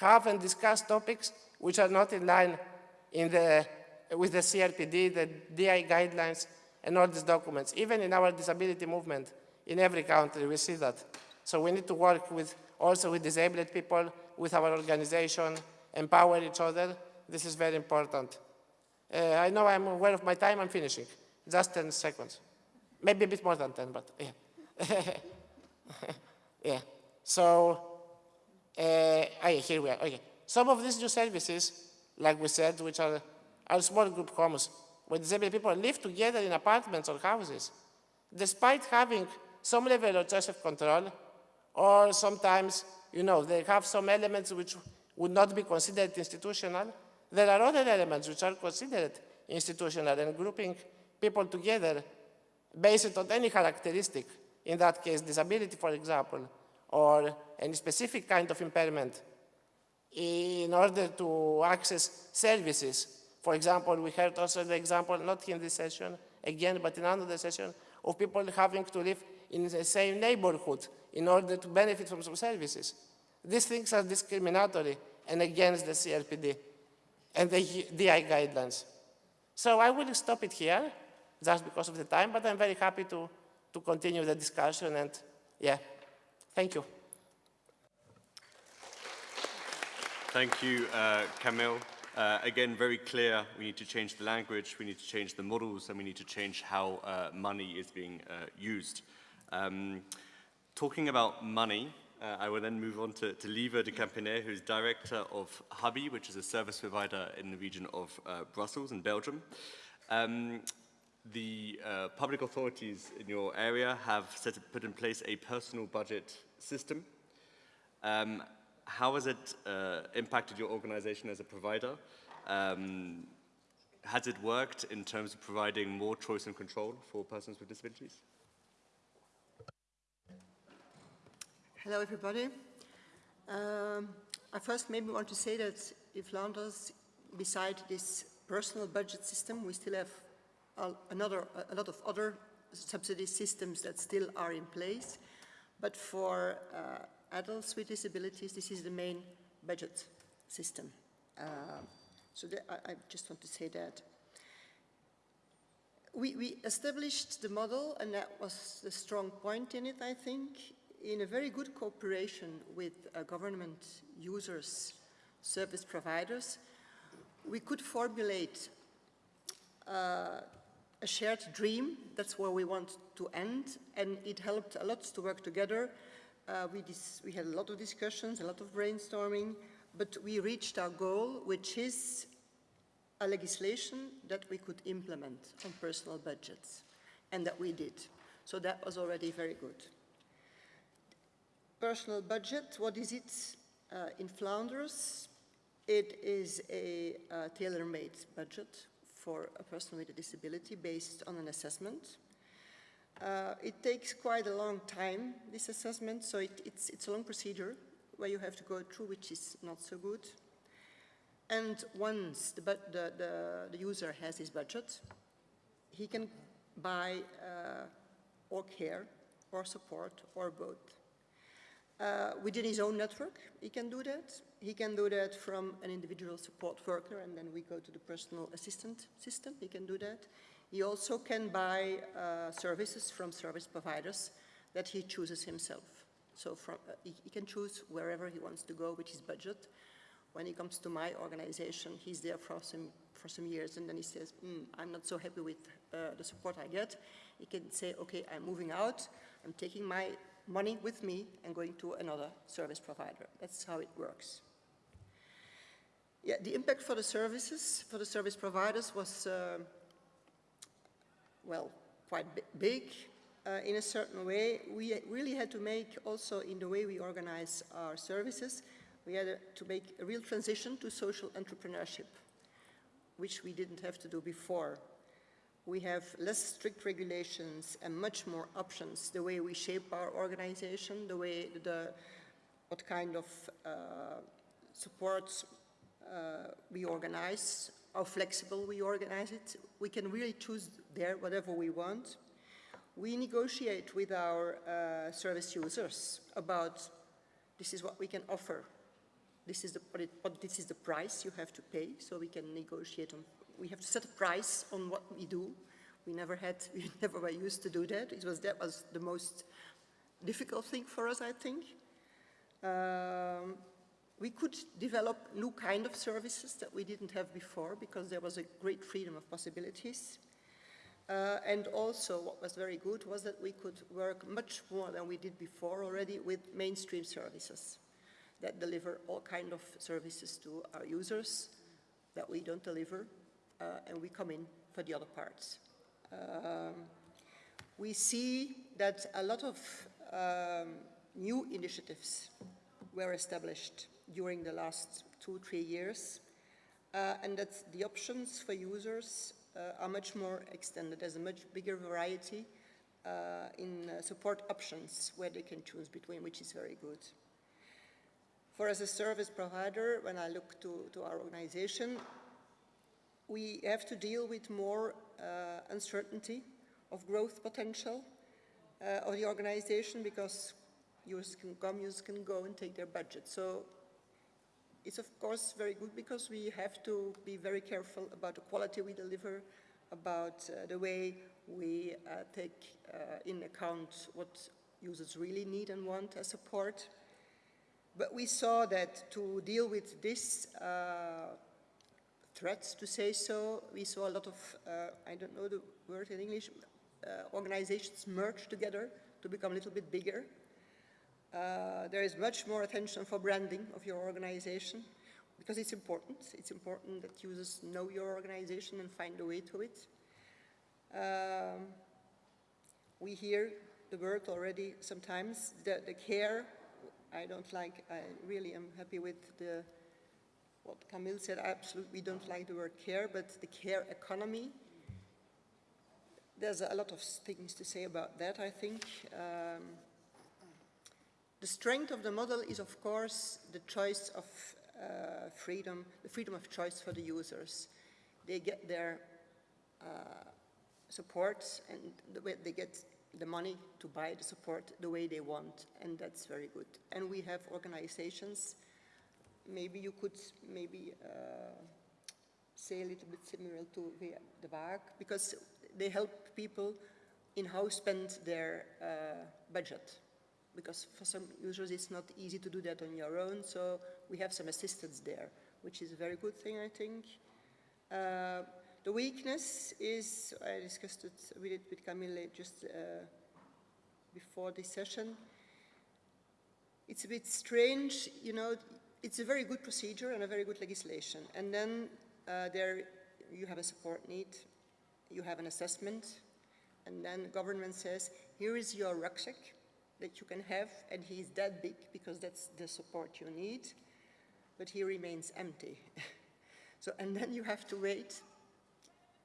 have and discuss topics which are not in line in the, with the CRPD, the DI guidelines, and all these documents. Even in our disability movement, in every country, we see that. So we need to work with, also with disabled people, with our organization, empower each other. This is very important. Uh, I know I'm aware of my time, I'm finishing. Just 10 seconds. Maybe a bit more than 10, but yeah. [LAUGHS] yeah. So, uh, here we are. Okay. Some of these new services, like we said, which are, are small group homes, where disabled people live together in apartments or houses, despite having some level of choice of control, or sometimes, you know, they have some elements which would not be considered institutional. There are other elements which are considered institutional and grouping people together based on any characteristic, in that case, disability, for example, or any specific kind of impairment, in order to access services. For example, we heard also the example, not in this session again, but in another session, of people having to live in the same neighborhood in order to benefit from some services. These things are discriminatory and against the CRPD and the DI guidelines. So I will stop it here, just because of the time, but I'm very happy to, to continue the discussion and yeah, thank you. Thank you, uh, Kamil. Uh, again, very clear, we need to change the language, we need to change the models, and we need to change how uh, money is being uh, used. Um, talking about money, uh, I will then move on to, to Lieve de Campinet, who is director of Hubby, which is a service provider in the region of uh, Brussels in Belgium. Um, the uh, public authorities in your area have set, put in place a personal budget system. Um, how has it uh, impacted your organization as a provider? Um, has it worked in terms of providing more choice and control for persons with disabilities? Hello, everybody. Um, I first maybe want to say that in Flanders, beside this personal budget system, we still have another, a lot of other subsidy systems that still are in place. But for uh, adults with disabilities, this is the main budget system. Uh, so I, I just want to say that. We, we established the model, and that was the strong point in it, I think, in a very good cooperation with uh, government users, service providers. We could formulate uh, a shared dream, that's where we want to end, and it helped a lot to work together. Uh, we, we had a lot of discussions, a lot of brainstorming, but we reached our goal, which is a legislation that we could implement on personal budgets, and that we did. So that was already very good. Personal budget, what is it uh, in Flanders? It is a uh, tailor-made budget for a person with a disability based on an assessment. Uh, it takes quite a long time, this assessment, so it, it's, it's a long procedure where you have to go through, which is not so good. And once the, the, the, the user has his budget, he can buy uh, or care or support or both. Uh, within his own network, he can do that. He can do that from an individual support worker, and then we go to the personal assistant system. He can do that. He also can buy uh, services from service providers that he chooses himself. So from, uh, he, he can choose wherever he wants to go with his budget. When he comes to my organization, he's there for some, for some years, and then he says, "Hmm, I'm not so happy with uh, the support I get. He can say, okay, I'm moving out, I'm taking my money with me and going to another service provider. That's how it works. Yeah, the impact for the services, for the service providers was, uh, well, quite big uh, in a certain way. We really had to make also in the way we organize our services, we had to make a real transition to social entrepreneurship, which we didn't have to do before. We have less strict regulations and much more options, the way we shape our organization, the way the, what kind of uh, support uh, we organize, how flexible we organize it. We can really choose there whatever we want. We negotiate with our uh, service users about this is what we can offer. This is the, this is the price you have to pay, so we can negotiate on, we have to set a price on what we do. We never had, [LAUGHS] we never were used to do that. It was, that was the most difficult thing for us, I think. Um, we could develop new kind of services that we didn't have before because there was a great freedom of possibilities. Uh, and also what was very good was that we could work much more than we did before already with mainstream services that deliver all kind of services to our users that we don't deliver and we come in for the other parts. Um, we see that a lot of um, new initiatives were established during the last two, three years, uh, and that the options for users uh, are much more extended. There's a much bigger variety uh, in uh, support options where they can choose between, which is very good. For as a service provider, when I look to, to our organization, we have to deal with more uh, uncertainty of growth potential uh, of the organization because users can come, can go and take their budget. So it's of course very good because we have to be very careful about the quality we deliver, about uh, the way we uh, take uh, in account what users really need and want as support. But we saw that to deal with this uh, threats, to say so, we saw a lot of, uh, I don't know the word in English, uh, organizations merge together to become a little bit bigger. Uh, there is much more attention for branding of your organization because it's important. It's important that users know your organization and find a way to it. Um, we hear the word already sometimes, the, the care, I don't like, I really am happy with the, what Kamil said, I absolutely don't like the word care, but the care economy, there's a lot of things to say about that, I think. Um, The strength of the model is, of course, the choice of uh, freedom, the freedom of choice for the users. They get their uh, support and the way they get the money to buy the support the way they want, and that's very good. And we have organizations, maybe you could maybe uh, say a little bit similar to the, WAG, because they help people in how spend their uh, budget. Because for some users it's not easy to do that on your own, so we have some assistance there, which is a very good thing, I think. Uh, the weakness is, I discussed it with, it with Kamil just uh, before this session. It's a bit strange, you know, it's a very good procedure and a very good legislation. And then uh, there you have a support need, you have an assessment, and then the government says, here is your rucksack that you can have, and he's that big because that's the support you need, but he remains empty. [LAUGHS] so, and then you have to wait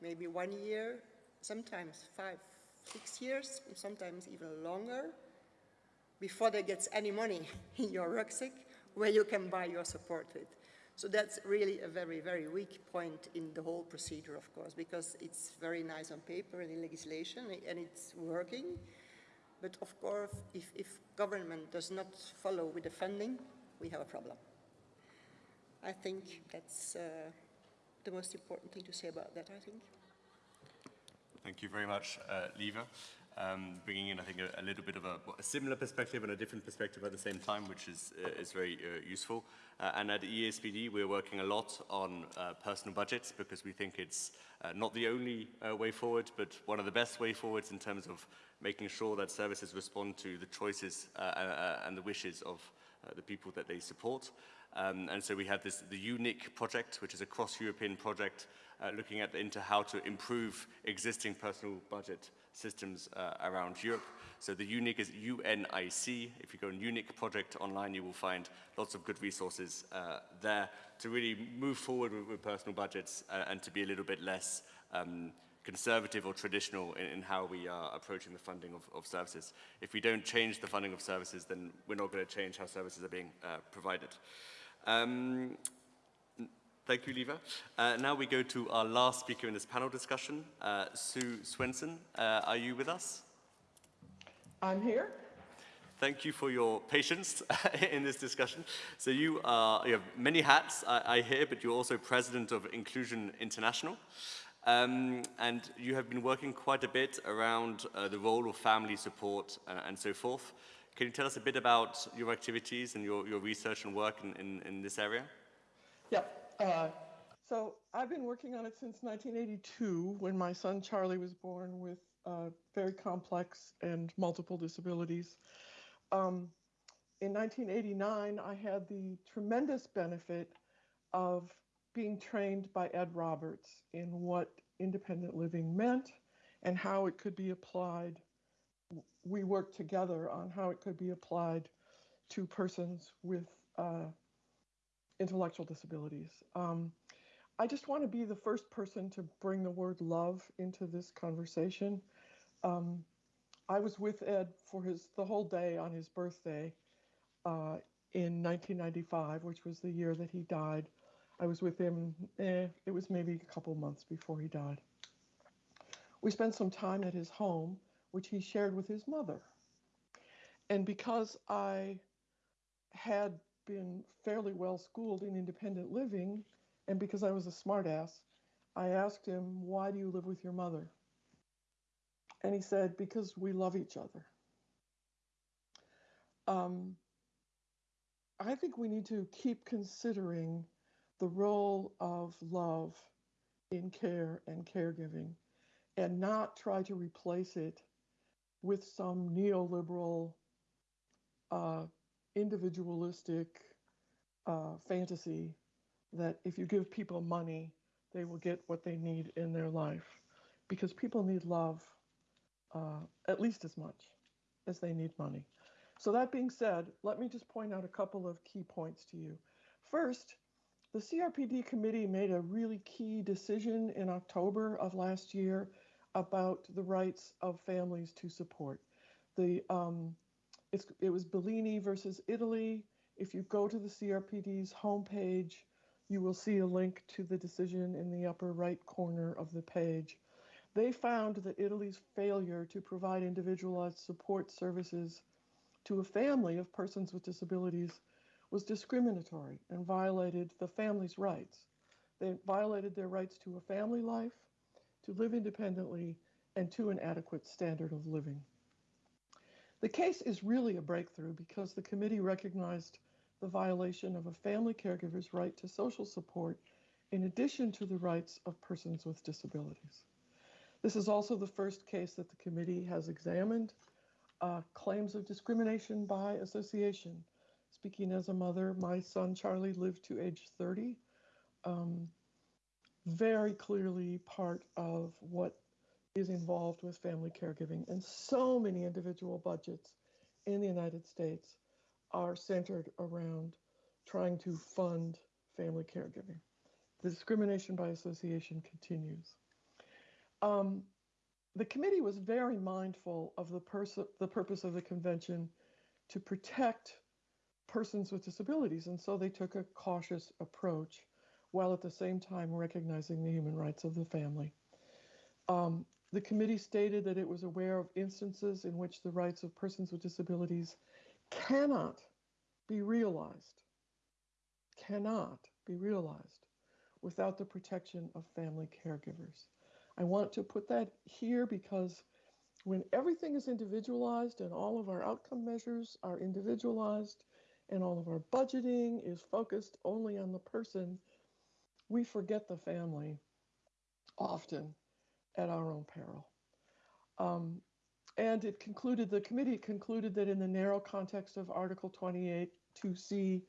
maybe one year, sometimes five, six years, sometimes even longer, before there gets any money [LAUGHS] in your rucksack where you can buy your support with. So that's really a very, very weak point in the whole procedure, of course, because it's very nice on paper and in legislation, and it's working. But of course, if, if government does not follow with the funding, we have a problem. I think that's uh, the most important thing to say about that, I think. Thank you very much, uh, Lieve. Um, bringing in, I think, a, a little bit of a, a, similar perspective and a different perspective at the same time, which is, uh, is very uh, useful. Uh, and at EASPD, we're working a lot on personal budgets because we think it's not the only way forward, but one of the best way forwards in terms of making sure that services respond to the choices and the wishes of the people that they support. Um, and so we have this, the UNIC project, which is a cross-European project uh, looking at into how to improve existing personal budget systems uh, around Europe. So the UNIC is UNIC. If you go on UNIC project online, you will find lots of good resources uh, there to really move forward with, with personal budgets uh, and to be a little bit less um, conservative or traditional in, in, how we are approaching the funding of, of, services. If we don't change the funding of services, then we're not going to change how services are being uh, provided. Um, Thank you, Lieve. Uh, now we go to our last speaker in this panel discussion, uh, Sue Swenson. Uh, are you with us? I'm here. Thank you for your patience [LAUGHS] in this discussion. So you, are, you have many hats, I, I hear, but you're also president of Inclusion International. Um, and you have been working quite a bit around uh, the role of family support and, and, so forth. Can you tell us a bit about your activities and your, your research and work in, in, in this area? Yeah. Uh, so I've been working on it since 1982 when my son Charlie was born with uh, very complex and multiple disabilities. Um, in 1989, I had the tremendous benefit of being trained by Ed Roberts in what independent living meant and how it could be applied. We worked together on how it could be applied to persons with uh, intellectual disabilities. Um, I just want to be the first person to bring the word love into this conversation. Um, I was with Ed for his the whole day on his birthday uh, in 1995, which was the year that he died. I was with him. Eh, it was maybe a couple months before he died. We spent some time at his home, which he shared with his mother. And because I had been fairly well schooled in independent living, and because I was a smartass, I asked him, Why do you live with your mother? And he said, Because we love each other. Um, I think we need to keep considering the role of love in care and caregiving and not try to replace it with some neoliberal uh, individualistic uh, fantasy that if you give people money, they will get what they need in their life. Because people need love uh, at least as much as they need money. So, that being said, let me just point out a couple of key points to you. First, the CRPD committee made a really key decision in October of last year about the rights of families to support. The um, it was Bellini versus Italy. If you go to the CRPD's homepage, you will see a link to the decision in the upper right corner of the page. They found that Italy's failure to provide individualized support services to a family of persons with disabilities was discriminatory and violated the family's rights. They violated their rights to a family life, to live independently, and to an adequate standard of living. The case is really a breakthrough because the committee recognized the violation of a family caregiver's right to social support in addition to the rights of persons with disabilities. This is also the first case that the committee has examined uh, claims of discrimination by association. Speaking as a mother, my son Charlie lived to age 30. Um, very clearly part of what is involved with family caregiving. And so many individual budgets in the United States are centered around trying to fund family caregiving. The discrimination by association continues. Um, the committee was very mindful of the, pers- the purpose of the convention to protect persons with disabilities, and so they took a cautious approach while at the same time recognizing the human rights of the family. Um, the committee stated that it was aware of instances in which the rights of persons with disabilities cannot be realized, cannot be realized without the protection of family caregivers. I want to put that here because when everything is individualized and all of our outcome measures are individualized and all of our budgeting is focused only on the person, we forget the family often at our own peril. Um, and it concluded, the committee concluded that in the narrow context of Article 28 2C,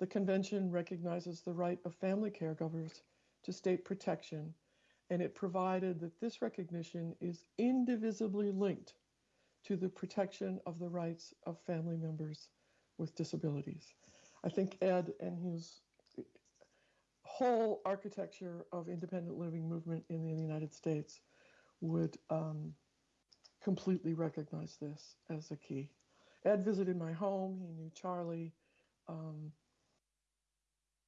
the convention recognizes the right of family caregivers to state protection, and it provided that this recognition is indivisibly linked to the protection of the rights of family members with disabilities. I think Ed and his whole architecture of independent living movement in the United States would um, completely recognize this as a key. Ed visited my home. He knew Charlie. Um,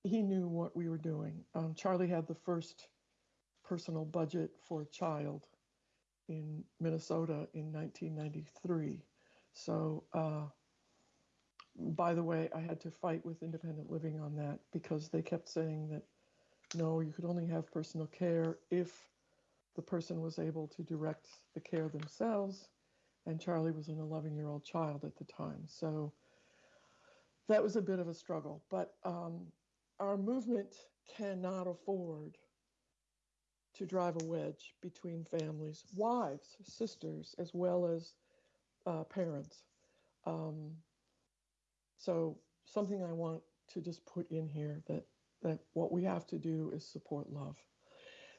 he knew what we were doing. Um, Charlie had the first personal budget for a child in Minnesota in 1993. So, uh, by the way, I had to fight with independent living on that because they kept saying that no, you could only have personal care if the person was able to direct the care themselves. And Charlie was an 11 year old child at the time. So that was a bit of a struggle. But um, our movement cannot afford to drive a wedge between families, wives, sisters, as well as uh, parents. Um, so something I want to just put in here that that what we have to do is support love.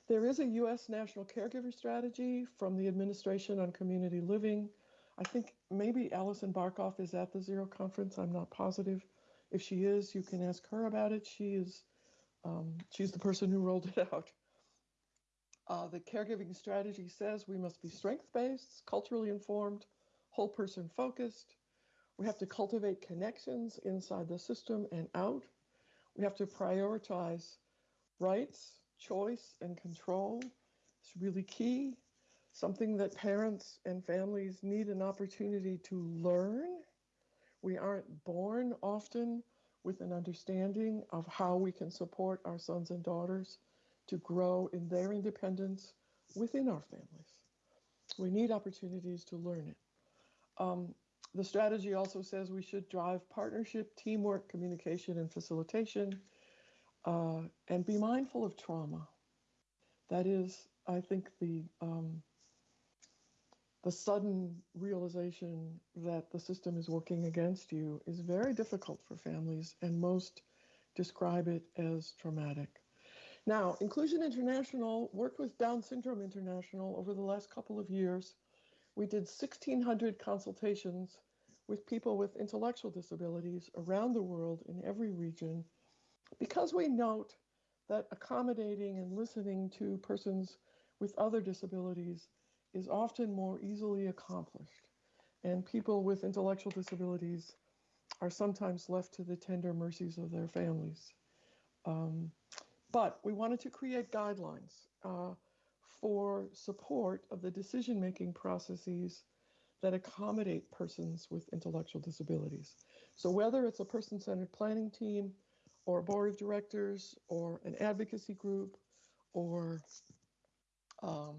There is a U.S. National Caregiver Strategy from the Administration on Community Living. I think maybe Alison Barkoff is at the Zero Conference. I'm not positive. If she is, you can ask her about it. She is, um, she's the person who rolled it out. Uh, the caregiving strategy says we must be strength-based, culturally informed, whole person focused. We have to cultivate connections inside the system and out. We have to prioritize rights, choice, and control. It's really key. Something that parents and families need an opportunity to learn. We aren't born often with an understanding of how we can support our sons and daughters to grow in their independence within our families. We need opportunities to learn it. Um, the strategy also says we should drive partnership, teamwork, communication, and facilitation, uh, and be mindful of trauma. That is, I think, the um, the sudden realization that the system is working against you is very difficult for families, and most describe it as traumatic. Now, Inclusion International worked with Down Syndrome International over the last couple of years. We did 1,600 consultations with people with intellectual disabilities around the world in every region because we note that accommodating and listening to persons with other disabilities is often more easily accomplished. and people with intellectual disabilities are sometimes left to the tender mercies of their families. Um, but we wanted to create guidelines uh, for support of the decision making processes that accommodate persons with intellectual disabilities. So, whether it's a person centered planning team, or a board of directors, or an advocacy group, or um,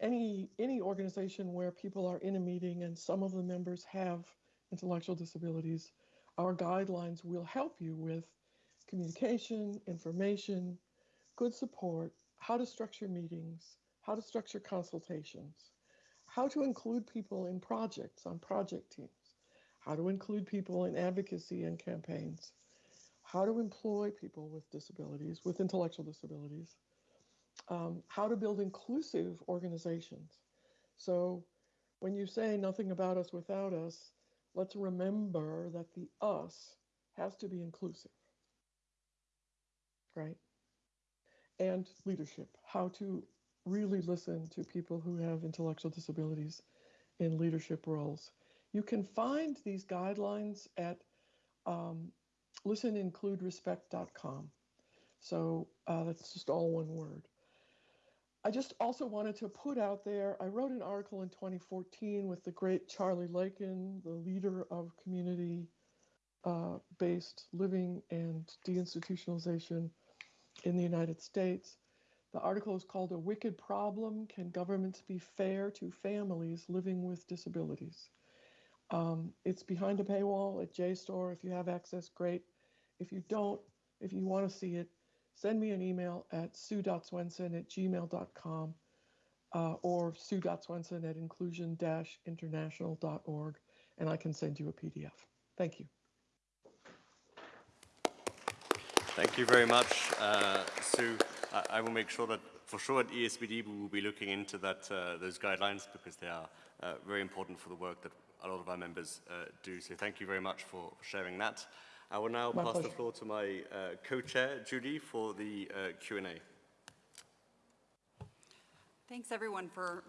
any any organization where people are in a meeting and some of the members have intellectual disabilities, our guidelines will help you with communication, information, good support, how to structure meetings, how to structure consultations, how to include people in projects on project teams, how to include people in advocacy and campaigns, how to employ people with disabilities, with intellectual disabilities, um, how to build inclusive organizations. So when you say nothing about us without us, let's remember that the us has to be inclusive, right? And leadership, how to really listen to people who have intellectual disabilities in leadership roles. You can find these guidelines at um, listenincluderespect.com. So uh, that's just all one word. I just also wanted to put out there, I wrote an article in 2014 with the great Charlie Lakin, the leader of community uh, based living and deinstitutionalization in the United States. The article is called A Wicked Problem Can Governments Be Fair to Families Living with Disabilities? Um, it's behind a paywall at JSTOR. If you have access, great. If you don't, if you want to see it, send me an email at sue.swenson at gmail.com uh, or sue.swenson at inclusion-international.org, and I can send you a PDF. Thank you. Thank you very much, uh, Sue. I, I, will make sure that for sure at EASPD, we will be looking into that uh, those guidelines because they are uh, very important for the work that a lot of our members uh, do. So thank you very much for sharing that. I will now my pass pleasure. the floor to my uh, co-chair, Judy, for the uh, Q&A. Thanks everyone for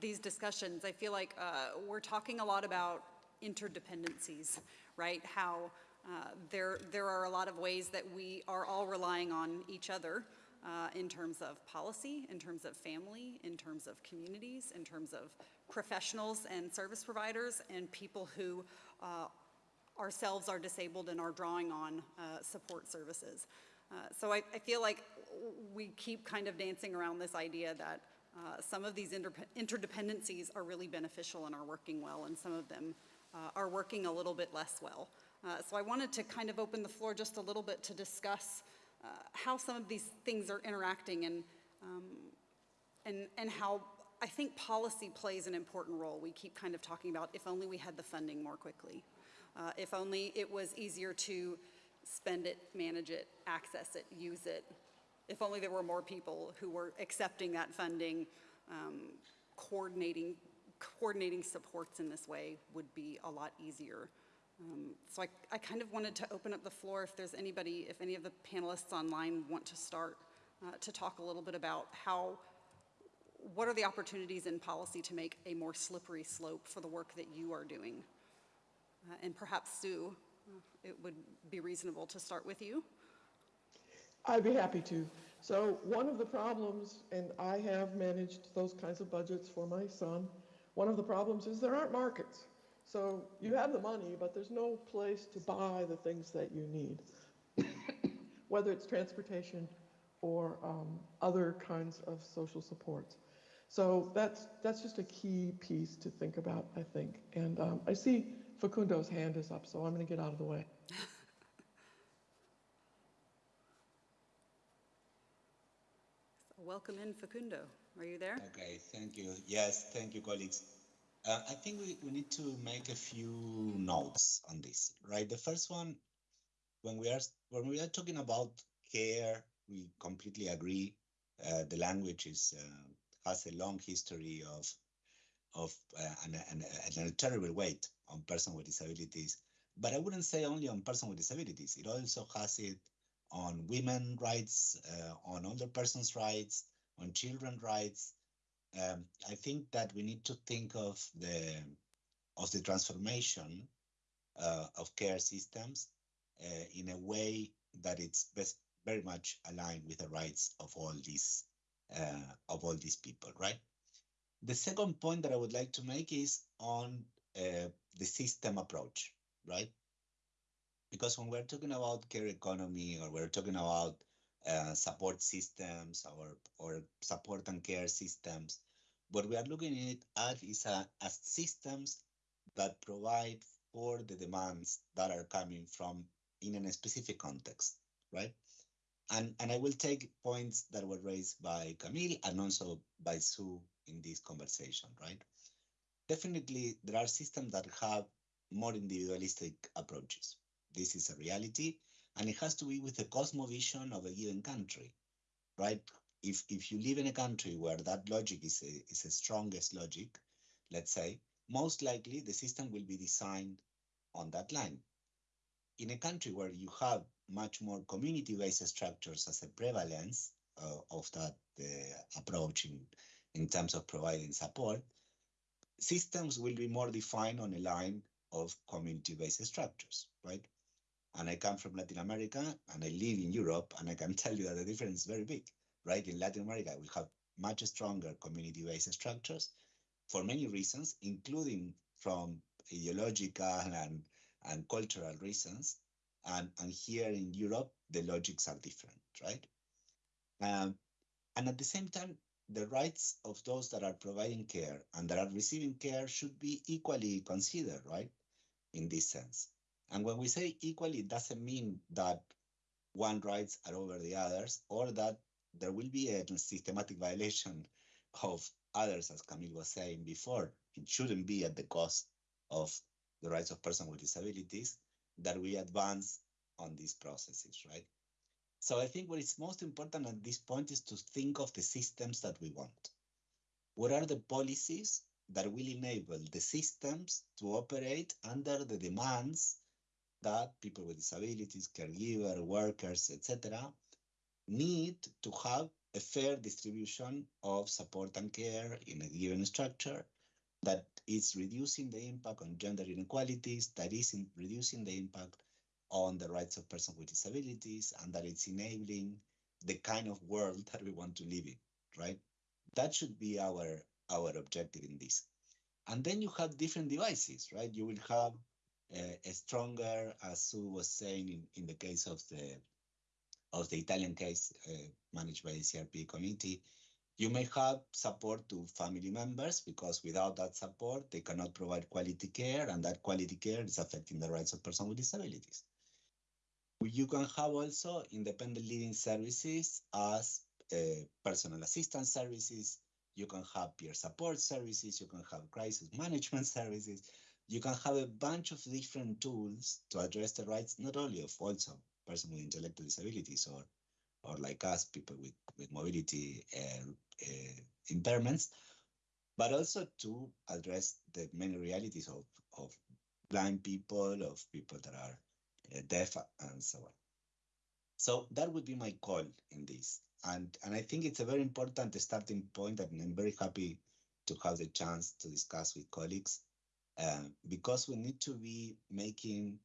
these discussions. I feel like uh, we're talking a lot about interdependencies, right? How uh, there, there are a lot of ways that we are all relying on each other uh, in terms of policy, in terms of family, in terms of communities, in terms of professionals and service providers, and people who uh, ourselves are disabled and are drawing on uh, support services. Uh, so I, I, feel like we keep kind of dancing around this idea that uh, some of these inter interdependencies are really beneficial and are working well, and some of them are working a little bit less well. Uh, so I wanted to kind of open the floor just a little bit to discuss uh, how some of these things are interacting and, um, and, and how I think policy plays an important role. We keep kind of talking about if only we had the funding more quickly. Uh, if only it was easier to spend it, manage it, access it, use it. If only there were more people who were accepting that funding, um, coordinating, coordinating supports in this way would be a lot easier. Um, so I, I kind of wanted to open up the floor if there's anybody, if any of the panelists online want to start uh, to talk a little bit about how, what are the opportunities in policy to make a more slippery slope for the work that you are doing? Uh, and perhaps Sue, uh, it would be reasonable to start with you. I'd be happy to. So one of the problems, and I have managed those kinds of budgets for my son, one of the problems is there aren't markets. So you have the money, but there's no place to buy the things that you need, [COUGHS] whether it's transportation or um, other kinds of social supports. So that's that's just a key piece to think about, I think. And um, I see Facundo's hand is up, so I'm going to get out of the way. [LAUGHS] Welcome in, Facundo. Are you there? Okay, thank you. Yes, thank you, colleagues. Uh, I think we, we need to make a few notes on this, right? The first one, when we are when we are talking about care, we completely agree. Uh, the language is uh, has a long history of of uh, and, and, and, a terrible weight on persons with disabilities. But I wouldn't say only on persons with disabilities. It also has it on women rights, uh, on older persons' rights, on children rights. Um, I think that we need to think of the of the transformation uh, of care systems uh, in a way that it's best, very much aligned with the rights of all these uh, of all these people, right? The second point that I would like to make is on uh, the system approach, right? Because when we're talking about care economy or we're talking about uh, support systems or, or support and care systems, what we are looking at is a, as systems that provide for the demands that are coming from in a specific context, right? And, and I will take points that were raised by Kamil and also by Sue in this conversation, right? Definitely, there are systems that have more individualistic approaches. This is a reality, and it has to be with the cosmovision of a given country, right? If, if you live in a country where that logic is a, is the strongest logic, let's say, most likely the system will be designed on that line. In a country where you have much more community-based structures as a prevalence uh, of that uh, approach in, in terms of providing support, systems will be more defined on a line of community-based structures, right? And I come from Latin America and I live in Europe, and I can [LAUGHS] tell you that the difference is very big, right? In Latin America, we have much stronger community-based structures for many reasons, including from ideological and, and cultural reasons. And, and here in Europe, the logics are different, right? Um, and at the same time, the rights of those that are providing care and that are receiving care should be equally considered, right? In this sense. And when we say equally, it doesn't mean that one rights are over the others or that there will be a systematic violation of others, as Kamil was saying before. It shouldn't be at the cost of the rights of persons with disabilities that we advance on these processes, right? So I think what is most important at this point is to think of the systems that we want. What are the policies that will enable the systems to operate under the demands that people with disabilities, caregiver, workers, etc., need to have a fair distribution of support and care in a given structure that is reducing the impact on gender inequalities, that is reducing the impact on the rights of persons with disabilities, and that it's enabling the kind of world [LAUGHS] that we want to live in, right? That should be our, our objective in this. And then you have different devices, right? You will have stronger, as Sue was saying in, in the case of the of the Italian case uh, managed by the CRP committee, you may have support to family members because without that support, they cannot provide quality care, and that quality care is affecting the rights of persons with disabilities. You can have also independent living services as uh, personal assistance services. You can have peer support services. You can have crisis management [LAUGHS] services. You can have a bunch of different tools to address the rights, not only of also persons with intellectual disabilities or, or like us, people with, with mobility uh, uh, impairments, but also to address the many realities of, of blind people, of people that are uh, deaf, and so on. So that would be my call in this. And, and I think it's a very important starting point, and I'm very happy to have the chance to discuss with colleagues uh, because we need to be making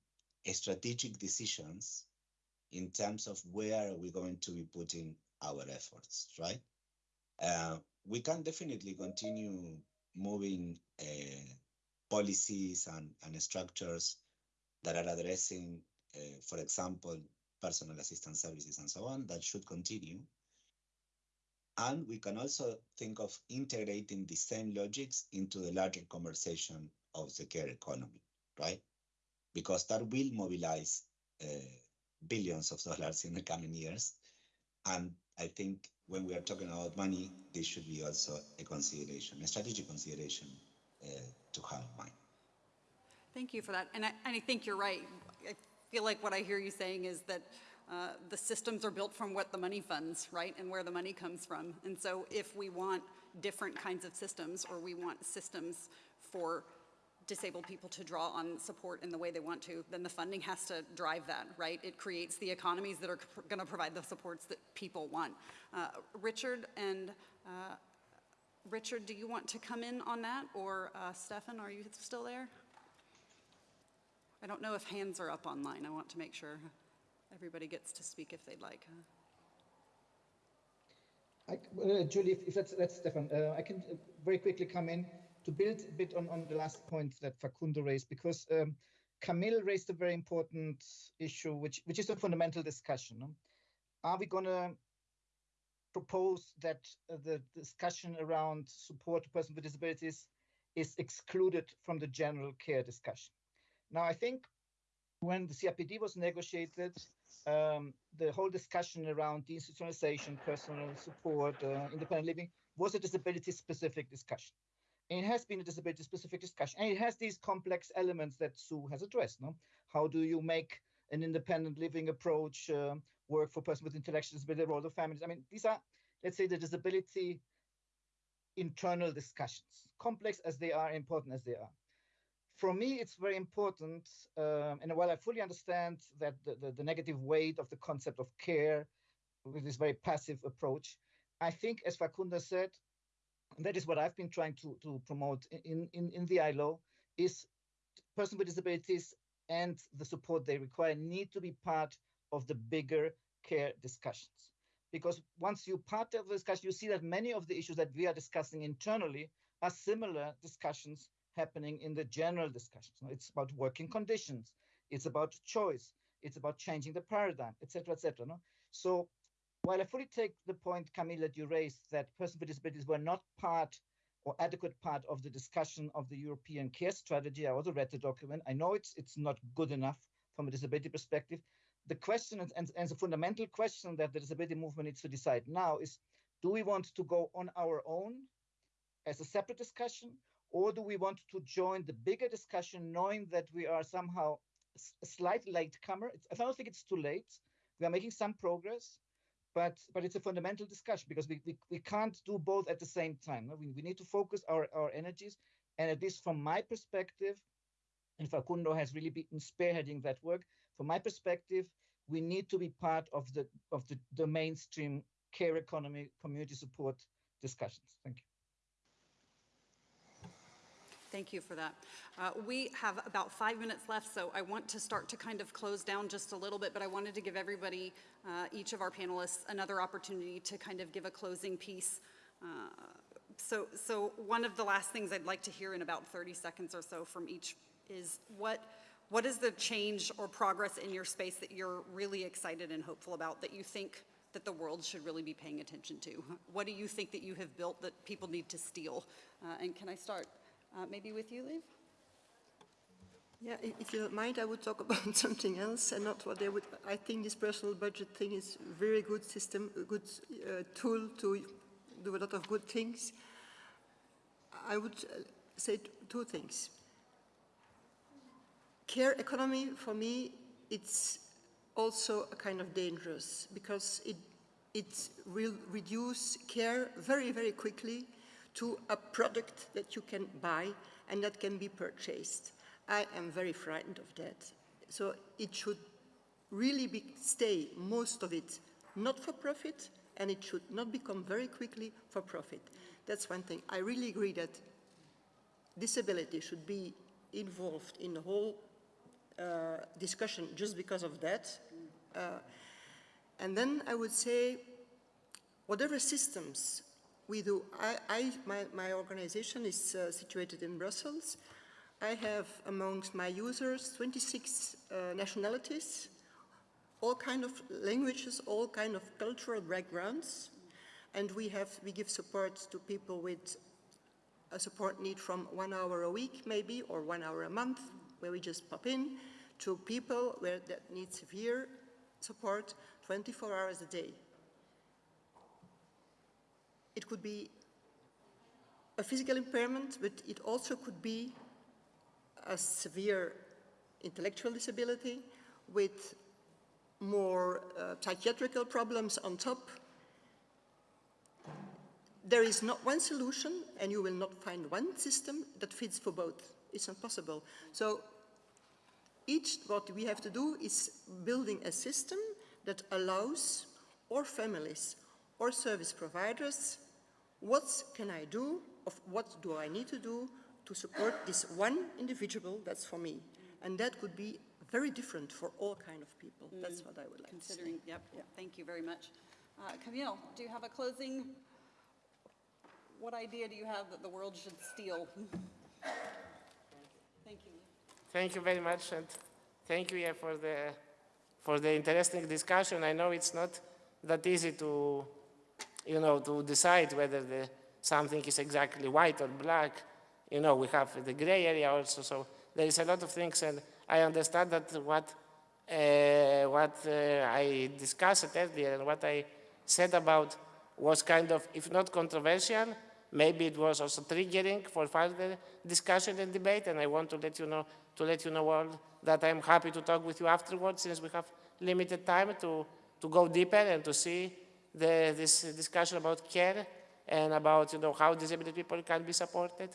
strategic decisions in terms of where we're going to be putting our efforts, right? Uh, we can definitely continue moving uh, policies and, and structures that are addressing, uh, for example, personal assistance services and so on, that should continue. And we can also think of integrating the same logics into the larger conversation of the care economy, right? Because that will mobilize uh, billions of dollars in the coming years. And I think when we are talking about money, this should be also a consideration, a strategic consideration uh, to have in mind. Thank you for that. And I, and I think you're right. I feel like what I hear you saying is that uh, the systems are built from what the money funds, right, and where the money comes from. And so if we want different kinds of systems or we want systems for disabled people to draw on support in the way they want to, then the funding has to drive that, right? It creates the economies that are going to provide the supports that people want. Uh, Richard and uh, Richard, do you want to come in on that, or uh, Stefan, are you still there? I don't know if hands are up online. I want to make sure everybody gets to speak if they'd like. I, uh, Julie, if, if that's, that's Stefan, uh, I can uh, very quickly come in to build a bit on, on the last point that Facundo raised, because um, Kamil raised a very important issue, which, which is a fundamental discussion. Are we going to propose that uh, the discussion around support to persons with disabilities is excluded from the general care discussion? Now, I think when the CRPD was negotiated, um, the whole discussion around deinstitutionalization, personal support, uh, independent living was a disability-specific discussion. It has been a disability-specific discussion, and it has these complex elements that Sue has addressed. No, how do you make an independent living approach uh, work for persons with intellectual disability, role of families? I mean, these are, let's say, the disability internal discussions, complex as they are, important as they are for me, it's very important, um, and while I fully understand that the, the, the, negative weight of the concept of care with this very passive approach, I think, as Facundo said, and that is what I've been trying to, to promote in, in, in the ILO, is persons with disabilities and the support they require need to be part of the bigger care discussions. Because once you part of the discussion, you see that many of the issues that we are discussing internally are similar discussions happening in the general discussions. It's about working conditions. It's about choice. It's about changing the paradigm, etc., etc. No? So while I fully take the point, Kamil, that you raised that persons with disabilities were not part or adequate part of the discussion of the European care strategy, I also read the document. I know it's it's not good enough from a disability perspective. The question and, and, and the fundamental question that the disability movement needs to decide now is, do we want to go on our own as a separate discussion, or do we want to join the bigger discussion knowing that we are somehow a slight latecomer? It's, I don't think it's too late. We are making some progress, but but it's a fundamental discussion because we, we, we can't do both at the same time. We, we need to focus our, our energies. And at least from my perspective, and Facundo has really been spearheading that work, from my perspective, we need to be part of the of the, the mainstream care economy community support discussions. Thank you. Thank you for that. Uh, we have about five minutes left, so I want to start to kind of close down just a little bit, but I wanted to give everybody, uh, each of our panelists, another opportunity to kind of give a closing piece. Uh, so, so one of the last things I'd like to hear in about 30 seconds or so from each is what, what is the change or progress in your space that you're really excited and hopeful about that you think that the world should really be paying attention to? What do you think that you have built that people need to steal? Uh, and can I start? Uh, maybe with you, Lieve? Yeah, if you don't mind, I would talk [LAUGHS] about something else and not what they would. I think this personal budget thing is very good system, a good uh, tool to do a lot of good things. I would uh, say two things. Care economy, for me, it's also a kind of dangerous because it, it will reduce care very, very quickly to a product that you can buy and that can be purchased. I am very frightened of that. So it should really be, stay, most of it, not for profit, and it should not become very quickly for profit. That's one thing. I really agree that disability should be involved in the whole uh, discussion just because of that. Uh, and then I would say, whatever systems we do. I, I my, my, organization is uh, situated in Brussels. I have amongst my users 26 uh, nationalities, all kind of languages, all kind of cultural backgrounds, and we have we give support to people with a support need from one hour a week maybe or one hour a month, where we just pop in, to people where that need severe support 24 hours a day. It could be a physical impairment, but it also could be a severe intellectual disability with more uh, psychiatrical problems on top. There is not one solution, and you will not find one system that fits for both. It's not possible. So each, what we have to do is building a system that allows our families or service providers what can I do, of what do I need to do to support this one individual that's for me? And that could be very different for all kind of people. That's what I would like to say. Considering, yep, thank you very much. Uh, Kamil, do you have a closing? What idea do you have that the world should steal? [LAUGHS] Thank you. Thank you very much, and thank you yeah, for the for the interesting discussion. I know it's not that easy to, you know, to decide whether the, something is exactly white or black. You know, we have the gray area also, so there is a lot of things, and I understand that what uh, what uh, I discussed earlier and what I said about was kind of, if not controversial, maybe it was also triggering for further discussion and debate, and I want to let you know, to let you know all that I'm happy to talk with you afterwards since we have limited time to, to go deeper and to see the, this discussion about care and about you know, how disabled people can be supported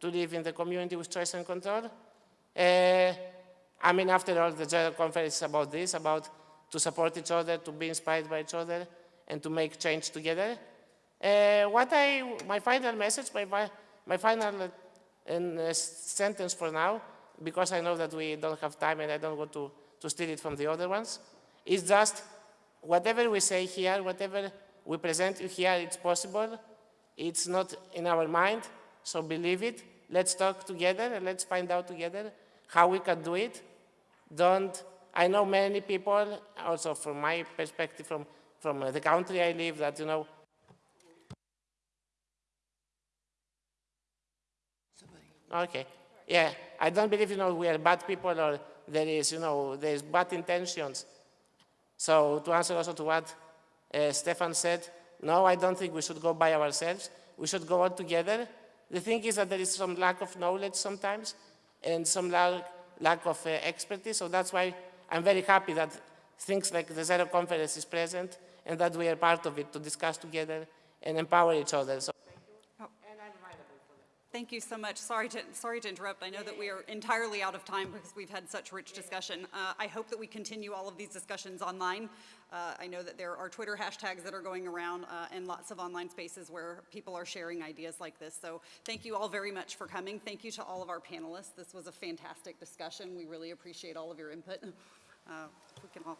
to live in the community with choice and control. Uh, I mean, after all, the general conference is about this, about to support each other, to be inspired by each other, and to make change together. Uh, what I, my final message, my, my final uh, uh, sentence for now, because I know that we don't have time and I don't want to, to steal it from the other ones, is just whatever we say here, whatever we present you here, it's possible. It's not in our mind, so believe it. Let's talk together and let's find out together how we can do it. Don't, I know many people, also from my perspective, from, from the country I live, that, you know, Okay. Yeah, I don't believe, you know, we are bad people or there is, you know, there is bad intentions. So to answer also to what uh, Stefan said, no, I don't think we should go by ourselves. We should go all together. The thing is that there is some lack of knowledge sometimes and some lack, lack of uh, expertise. So that's why I'm very happy that things like the Zero Conference is present and that we are part of it to discuss together and empower each other. So Thank you so much. Sorry to, sorry to interrupt. I know that we are entirely out of time because we've had such rich discussion. Uh, I hope that we continue all of these discussions online. Uh, I know that there are Twitter hashtags that are going around uh, and lots of online spaces where people are sharing ideas like this. So thank you all very much for coming. Thank you to all of our panelists. This was a fantastic discussion. We really appreciate all of your input. Uh, we can all